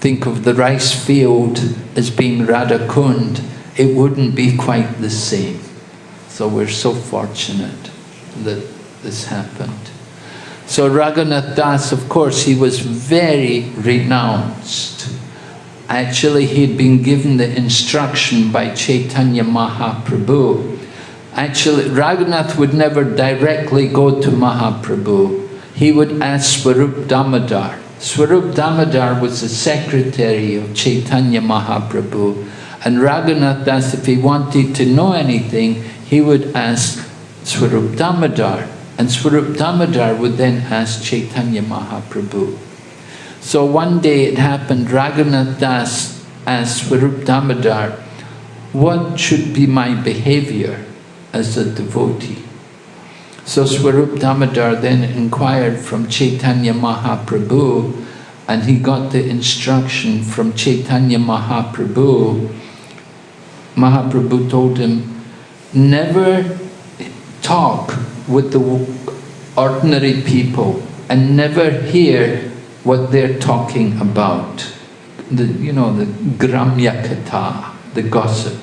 think of the rice field as being Radha Kund, it wouldn't be quite the same. So we're so fortunate that this happened. So Raghunath Das, of course, he was very renounced. Actually, he'd been given the instruction by Chaitanya Mahaprabhu. Actually, Raghunath would never directly go to Mahaprabhu. He would ask Swarup Damodar. Swarup Damodar was the secretary of Chaitanya Mahaprabhu. And Raghunath Das, if he wanted to know anything, he would ask Swarup Damodar. And Swarup Damodar would then ask Chaitanya Mahaprabhu. So one day it happened, Raghunath Das asked Swarup Damodar, what should be my behavior as a devotee? So Swarup Damodar then inquired from Chaitanya Mahaprabhu and he got the instruction from Chaitanya Mahaprabhu. Mahaprabhu told him, never talk with the ordinary people and never hear what they're talking about. The, you know, the gramya katha, the gossip.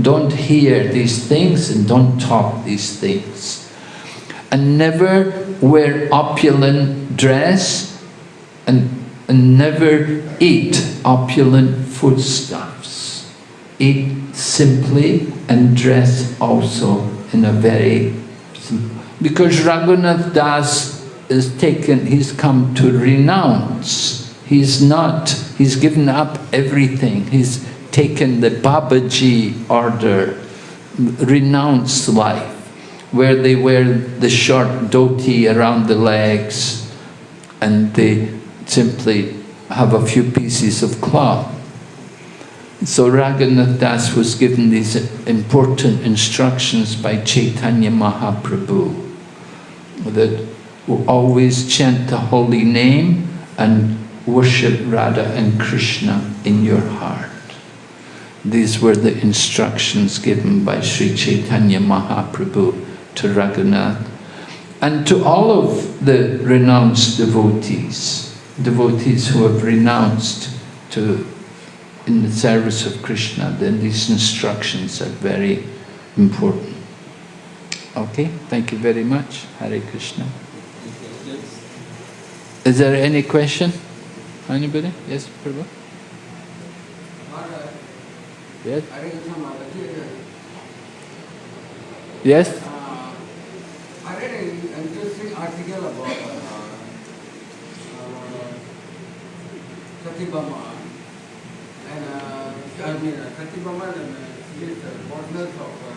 Don't hear these things and don't talk these things and never wear opulent dress and, and never eat opulent foodstuffs. Eat simply and dress also in a very because Raghunath Das is taken, he's come to renounce. He's not, he's given up everything. He's taken the Babaji order, renounced life where they wear the short dhoti around the legs and they simply have a few pieces of cloth. So Raghunath Das was given these important instructions by Chaitanya Mahaprabhu that always chant the holy name and worship Radha and Krishna in your heart. These were the instructions given by Sri Chaitanya Mahaprabhu to Raghunath, and to all of the renounced devotees, devotees who have renounced to in the service of Krishna, then these instructions are very important. Okay, thank you very much. Hare Krishna. Is there any question? Anybody? Yes, Prabhu? Yes? Yes? I read an interesting article about uh, uh, and uh, I mean uh, Satyabhama and uh, is the partners of uh,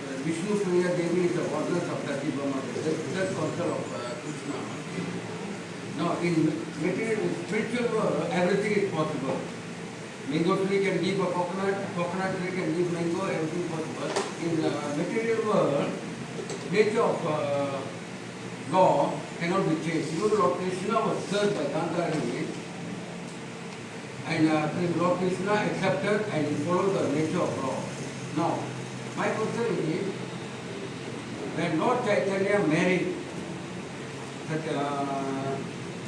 uh, Vishnu Priya Devi is the partners of Satyabhama, the third council of uh, Krishna. Now in material, spiritual world, everything is possible. Mango tree can give a coconut, coconut tree can give mango, everything possible. In the material world, nature of uh, law cannot be changed. Even Lord Krishna was served by Gandhari and uh, Lord Krishna accepted and he followed the nature of law. Now, my question is, when Lord Chaitanya married such uh,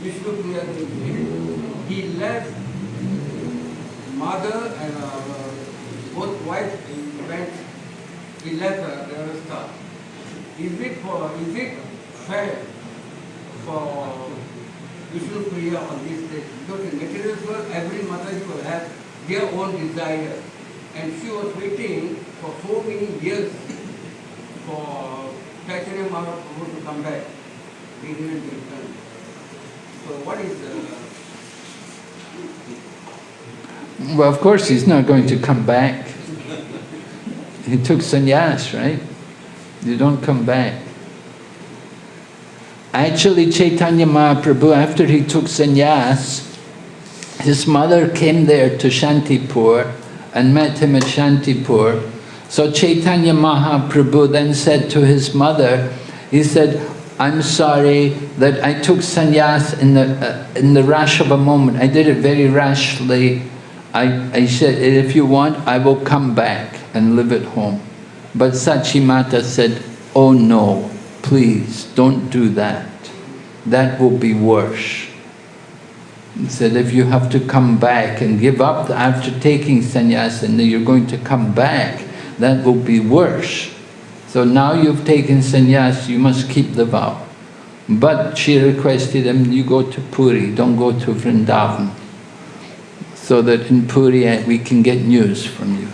Vishnu Priya he left mother and uh, both wives went, he left uh, Devastha. Is it for is it fair for Vishnu Priya on this stage? Because in material world, every mother will have their own desire. And she was waiting for so many years for Chaitanya Mahaprabhu to come back. He didn't return. So what is the... Well, of course he's not going to come back. He took sannyas, right? You don't come back. Actually, Chaitanya Mahaprabhu, after he took sannyas, his mother came there to Shantipur and met him at Shantipur. So Chaitanya Mahaprabhu then said to his mother, he said, I'm sorry that I took sannyas in the, uh, in the rush of a moment. I did it very rashly. I, I said, if you want, I will come back and live at home. But Sachimata said, oh no, please don't do that. That will be worse. He said, if you have to come back and give up after taking sannyas and you're going to come back, that will be worse. So now you've taken sannyas, you must keep the vow. But she requested him, you go to Puri, don't go to Vrindavan, so that in Puri eh, we can get news from you.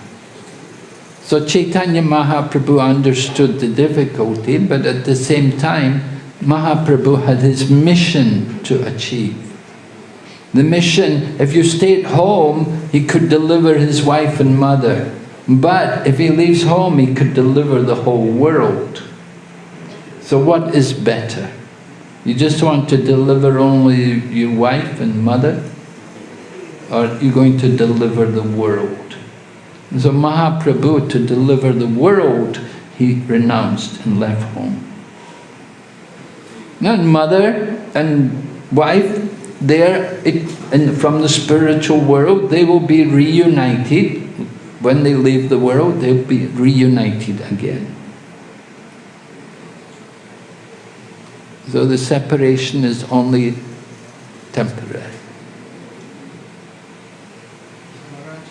So Chaitanya Mahaprabhu understood the difficulty, but at the same time, Mahaprabhu had his mission to achieve. The mission, if you stay at home, he could deliver his wife and mother. But if he leaves home, he could deliver the whole world. So what is better? You just want to deliver only your wife and mother? Or are you going to deliver the world? So Mahaprabhu, to deliver the world, he renounced and left home. And mother and wife, there, from the spiritual world, they will be reunited. When they leave the world, they'll be reunited again. So the separation is only temporary. Maharaj,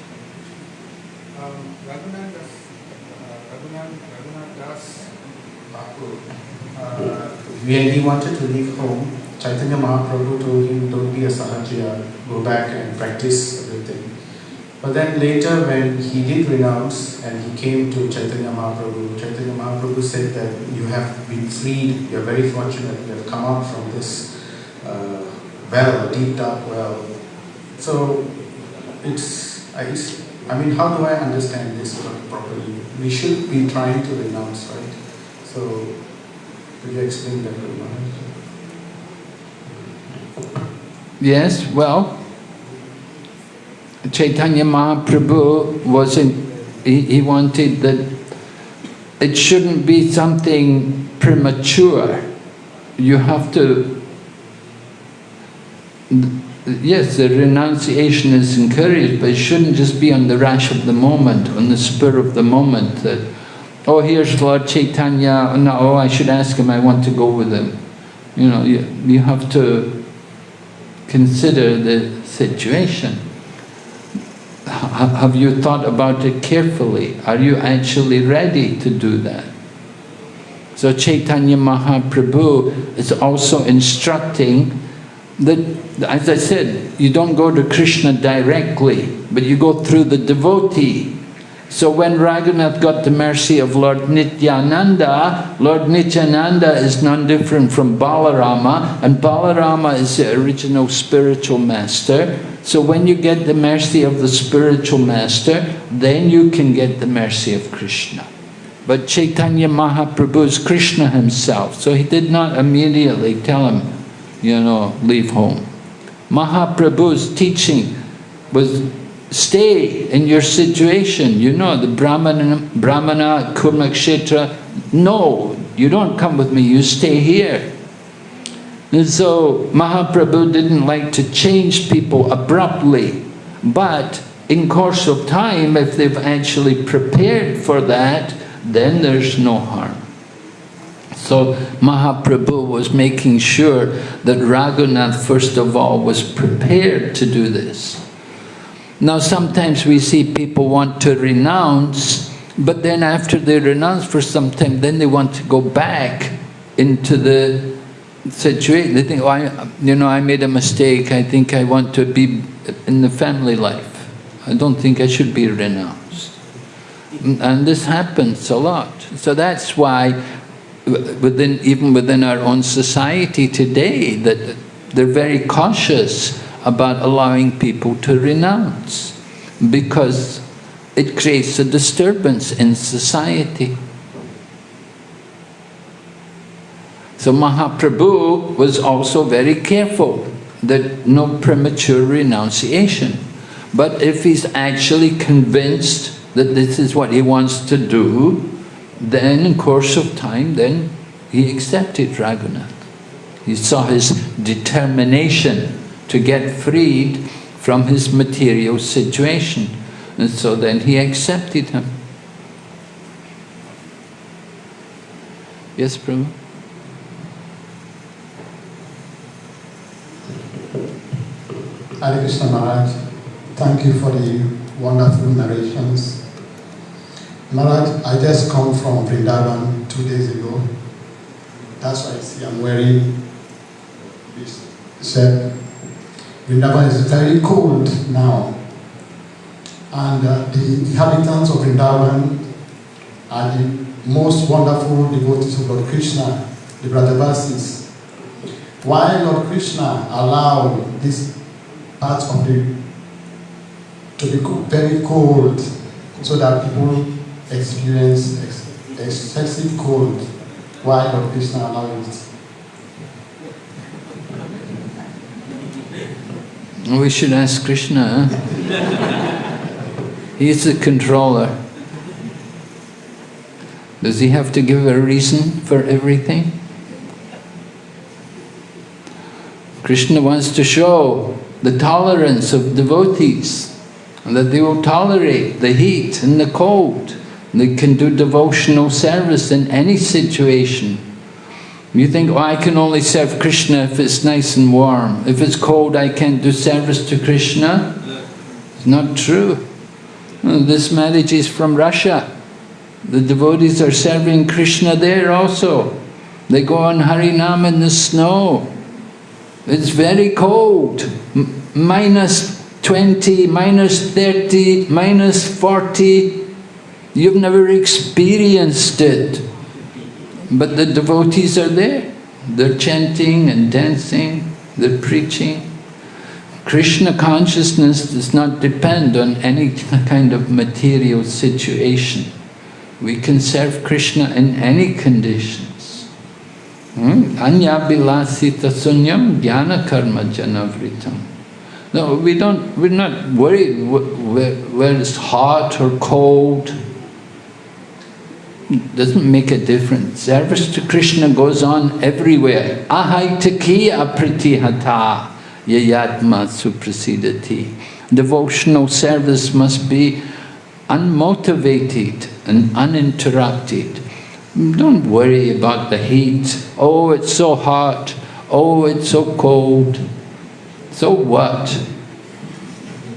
um, Raghunath Das, uh, Raghunath, Uh, when he wanted to leave home, Chaitanya Mahaprabhu told him, don't be a sahajiya, go back and practice everything. But then later when he did renounce and he came to Chaitanya Mahaprabhu, Chaitanya Mahaprabhu said that you have been freed, you are very fortunate, you have come out from this uh, well, deep dark well. So it's, I, I mean, how do I understand this properly? We should be trying to renounce, right? So, could you explain that, Maharaj? Yes, well, Chaitanya Mahaprabhu wasn't, he, he wanted that it shouldn't be something premature. You have to, yes, the renunciation is encouraged, but it shouldn't just be on the rash of the moment, on the spur of the moment that, oh, here's Lord Chaitanya, no, oh, I should ask him, I want to go with him. You know, you, you have to consider the situation. Have you thought about it carefully? Are you actually ready to do that? So Chaitanya Mahaprabhu is also instructing that, as I said, you don't go to Krishna directly, but you go through the devotee. So when Raghunath got the mercy of Lord Nityananda, Lord Nityananda is none different from Balarama, and Balarama is the original spiritual master. So when you get the mercy of the spiritual master, then you can get the mercy of Krishna. But Chaitanya Mahaprabhu is Krishna himself, so he did not immediately tell him, you know, leave home. Mahaprabhu's teaching was stay in your situation. You know, the Brahmana, Brahmana Kurmakshetra, no, you don't come with me, you stay here. And so Mahaprabhu didn't like to change people abruptly, but in course of time, if they've actually prepared for that, then there's no harm. So Mahaprabhu was making sure that Raghunath, first of all, was prepared to do this. Now sometimes we see people want to renounce, but then after they renounce for some time, then they want to go back into the situation. They think, oh, I, you know, I made a mistake. I think I want to be in the family life. I don't think I should be renounced. And this happens a lot. So that's why within even within our own society today that they're very cautious about allowing people to renounce because it creates a disturbance in society. So Mahaprabhu was also very careful that no premature renunciation. But if he's actually convinced that this is what he wants to do, then in course of time, then he accepted Raghunath. He saw his determination to get freed from his material situation. And so then he accepted him. Yes, Prabhu? Hare Krishna Maharaj, thank you for the wonderful narrations. Maharaj, I just come from Vrindavan two days ago. That's why I see I'm wearing this shirt. Vrindavan is very cold now. And uh, the inhabitants of Vrindavan are the most wonderful devotees of Lord Krishna, the Brajavasis. Why Lord Krishna allowed this part of the to be very cold so that people experience ex- excessive cold. Why Lord Krishna allowed it? We should ask Krishna. He's the controller. Does he have to give a reason for everything? Krishna wants to show the tolerance of devotees, and that they will tolerate the heat and the cold. They can do devotional service in any situation. You think, oh, I can only serve Krishna if it's nice and warm. If it's cold, I can't do service to Krishna. It's not true. Uh, This Maharaj is from Russia. The devotees are serving Krishna there also. They go on Harinam in the snow. It's very cold. Minus 20, minus 30, minus 40. You've never experienced it. But the devotees are there. They're chanting and dancing, they're preaching. Krishna consciousness does not depend on any kind of material situation. We can serve Krishna in any conditions. Hmm? Anya bilasita sunyam jnana karma janavritam. No, we don't, we're not worried wh- where, where it's hot or cold. Doesn't make a difference. Service to Krishna goes on everywhere. Ahaitakiya pritihata yayatma suprasidati. Devotional service must be unmotivated and uninterrupted. Don't worry about the heat. Oh, it's so hot. Oh, it's so cold. So what?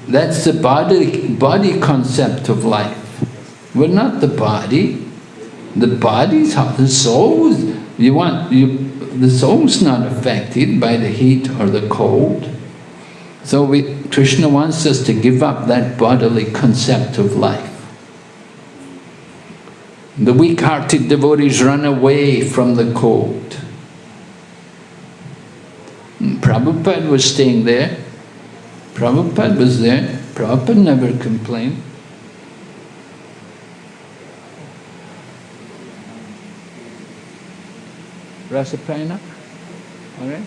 That's the body, body concept of life. We're not the body. The body's hot. The soul, you want, you, the soul's not affected by the heat or the cold. So we, Krishna wants us to give up that bodily concept of life. The weak-hearted devotees run away from the cold. And Prabhupada was staying there. Prabhupada was there. Prabhupada never complained. Rasapayana? All right?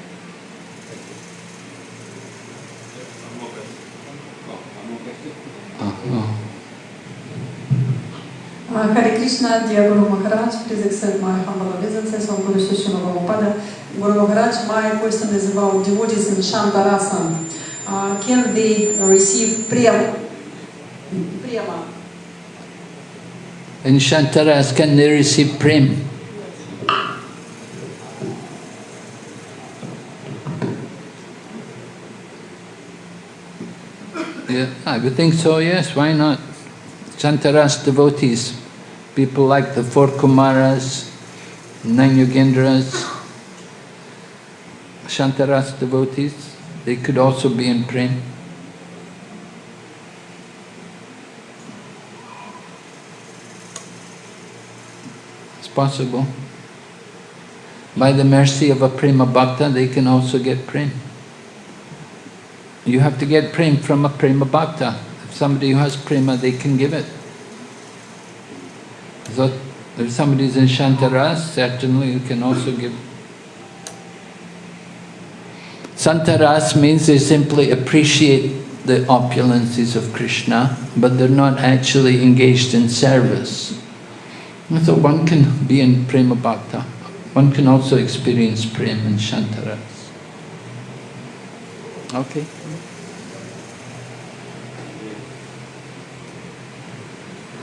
Uh, Hare Krishna, dear Guru Maharaj, please accept my humble obeisances on Guru Shishana Prabhupada. Guru Maharaj, my question is about devotees in Shantarasa. Uh, can they receive prema? prema? In Shantaras, can they receive prem? Yeah, ah, I would think so, yes, why not? Shantaras devotees, people like the four Kumaras, nine Yogendras, Shantaras devotees, they could also be in print. It's possible. By the mercy of a prema bhakta, they can also get prem. You have to get prem from a prema bhakta. If somebody who has prema, they can give it. So if somebody is in Shantaras, certainly you can also give. Shantaras means they simply appreciate the opulences of Krishna, but they're not actually engaged in service. So one can be in prema bhakta. One can also experience prem in Shantaras. Okay.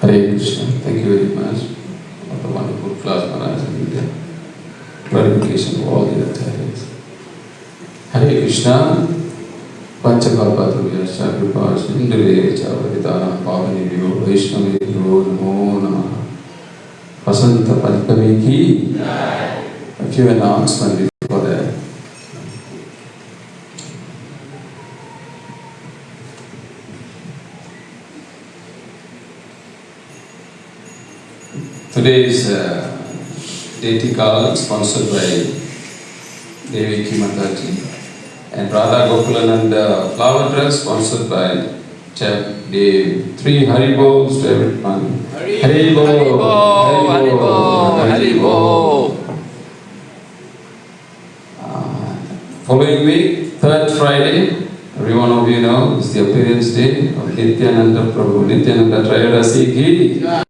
Hare Krishna. Thank you very much for the wonderful class Maharaj and Vidya. glorification of all the avatars. Hare Krishna, Panchakalpatruyascha Kripa Sindhule Chavaditana Pavani Vyo Vaishnavi Vyo Namo Namaha Vasanta Panchami Ki A few announcements Today's uh, deity call sponsored by Devi Mataji and Radha Gokulananda flower dress sponsored by Chef Dev. Three Hari Bols to everyone. Hari Bol, Hari Bol, Hari Bol. Uh, Following week, third Friday, every one of you know, is the appearance day of Nityananda Prabhu. Nityananda Trayodasi Ki.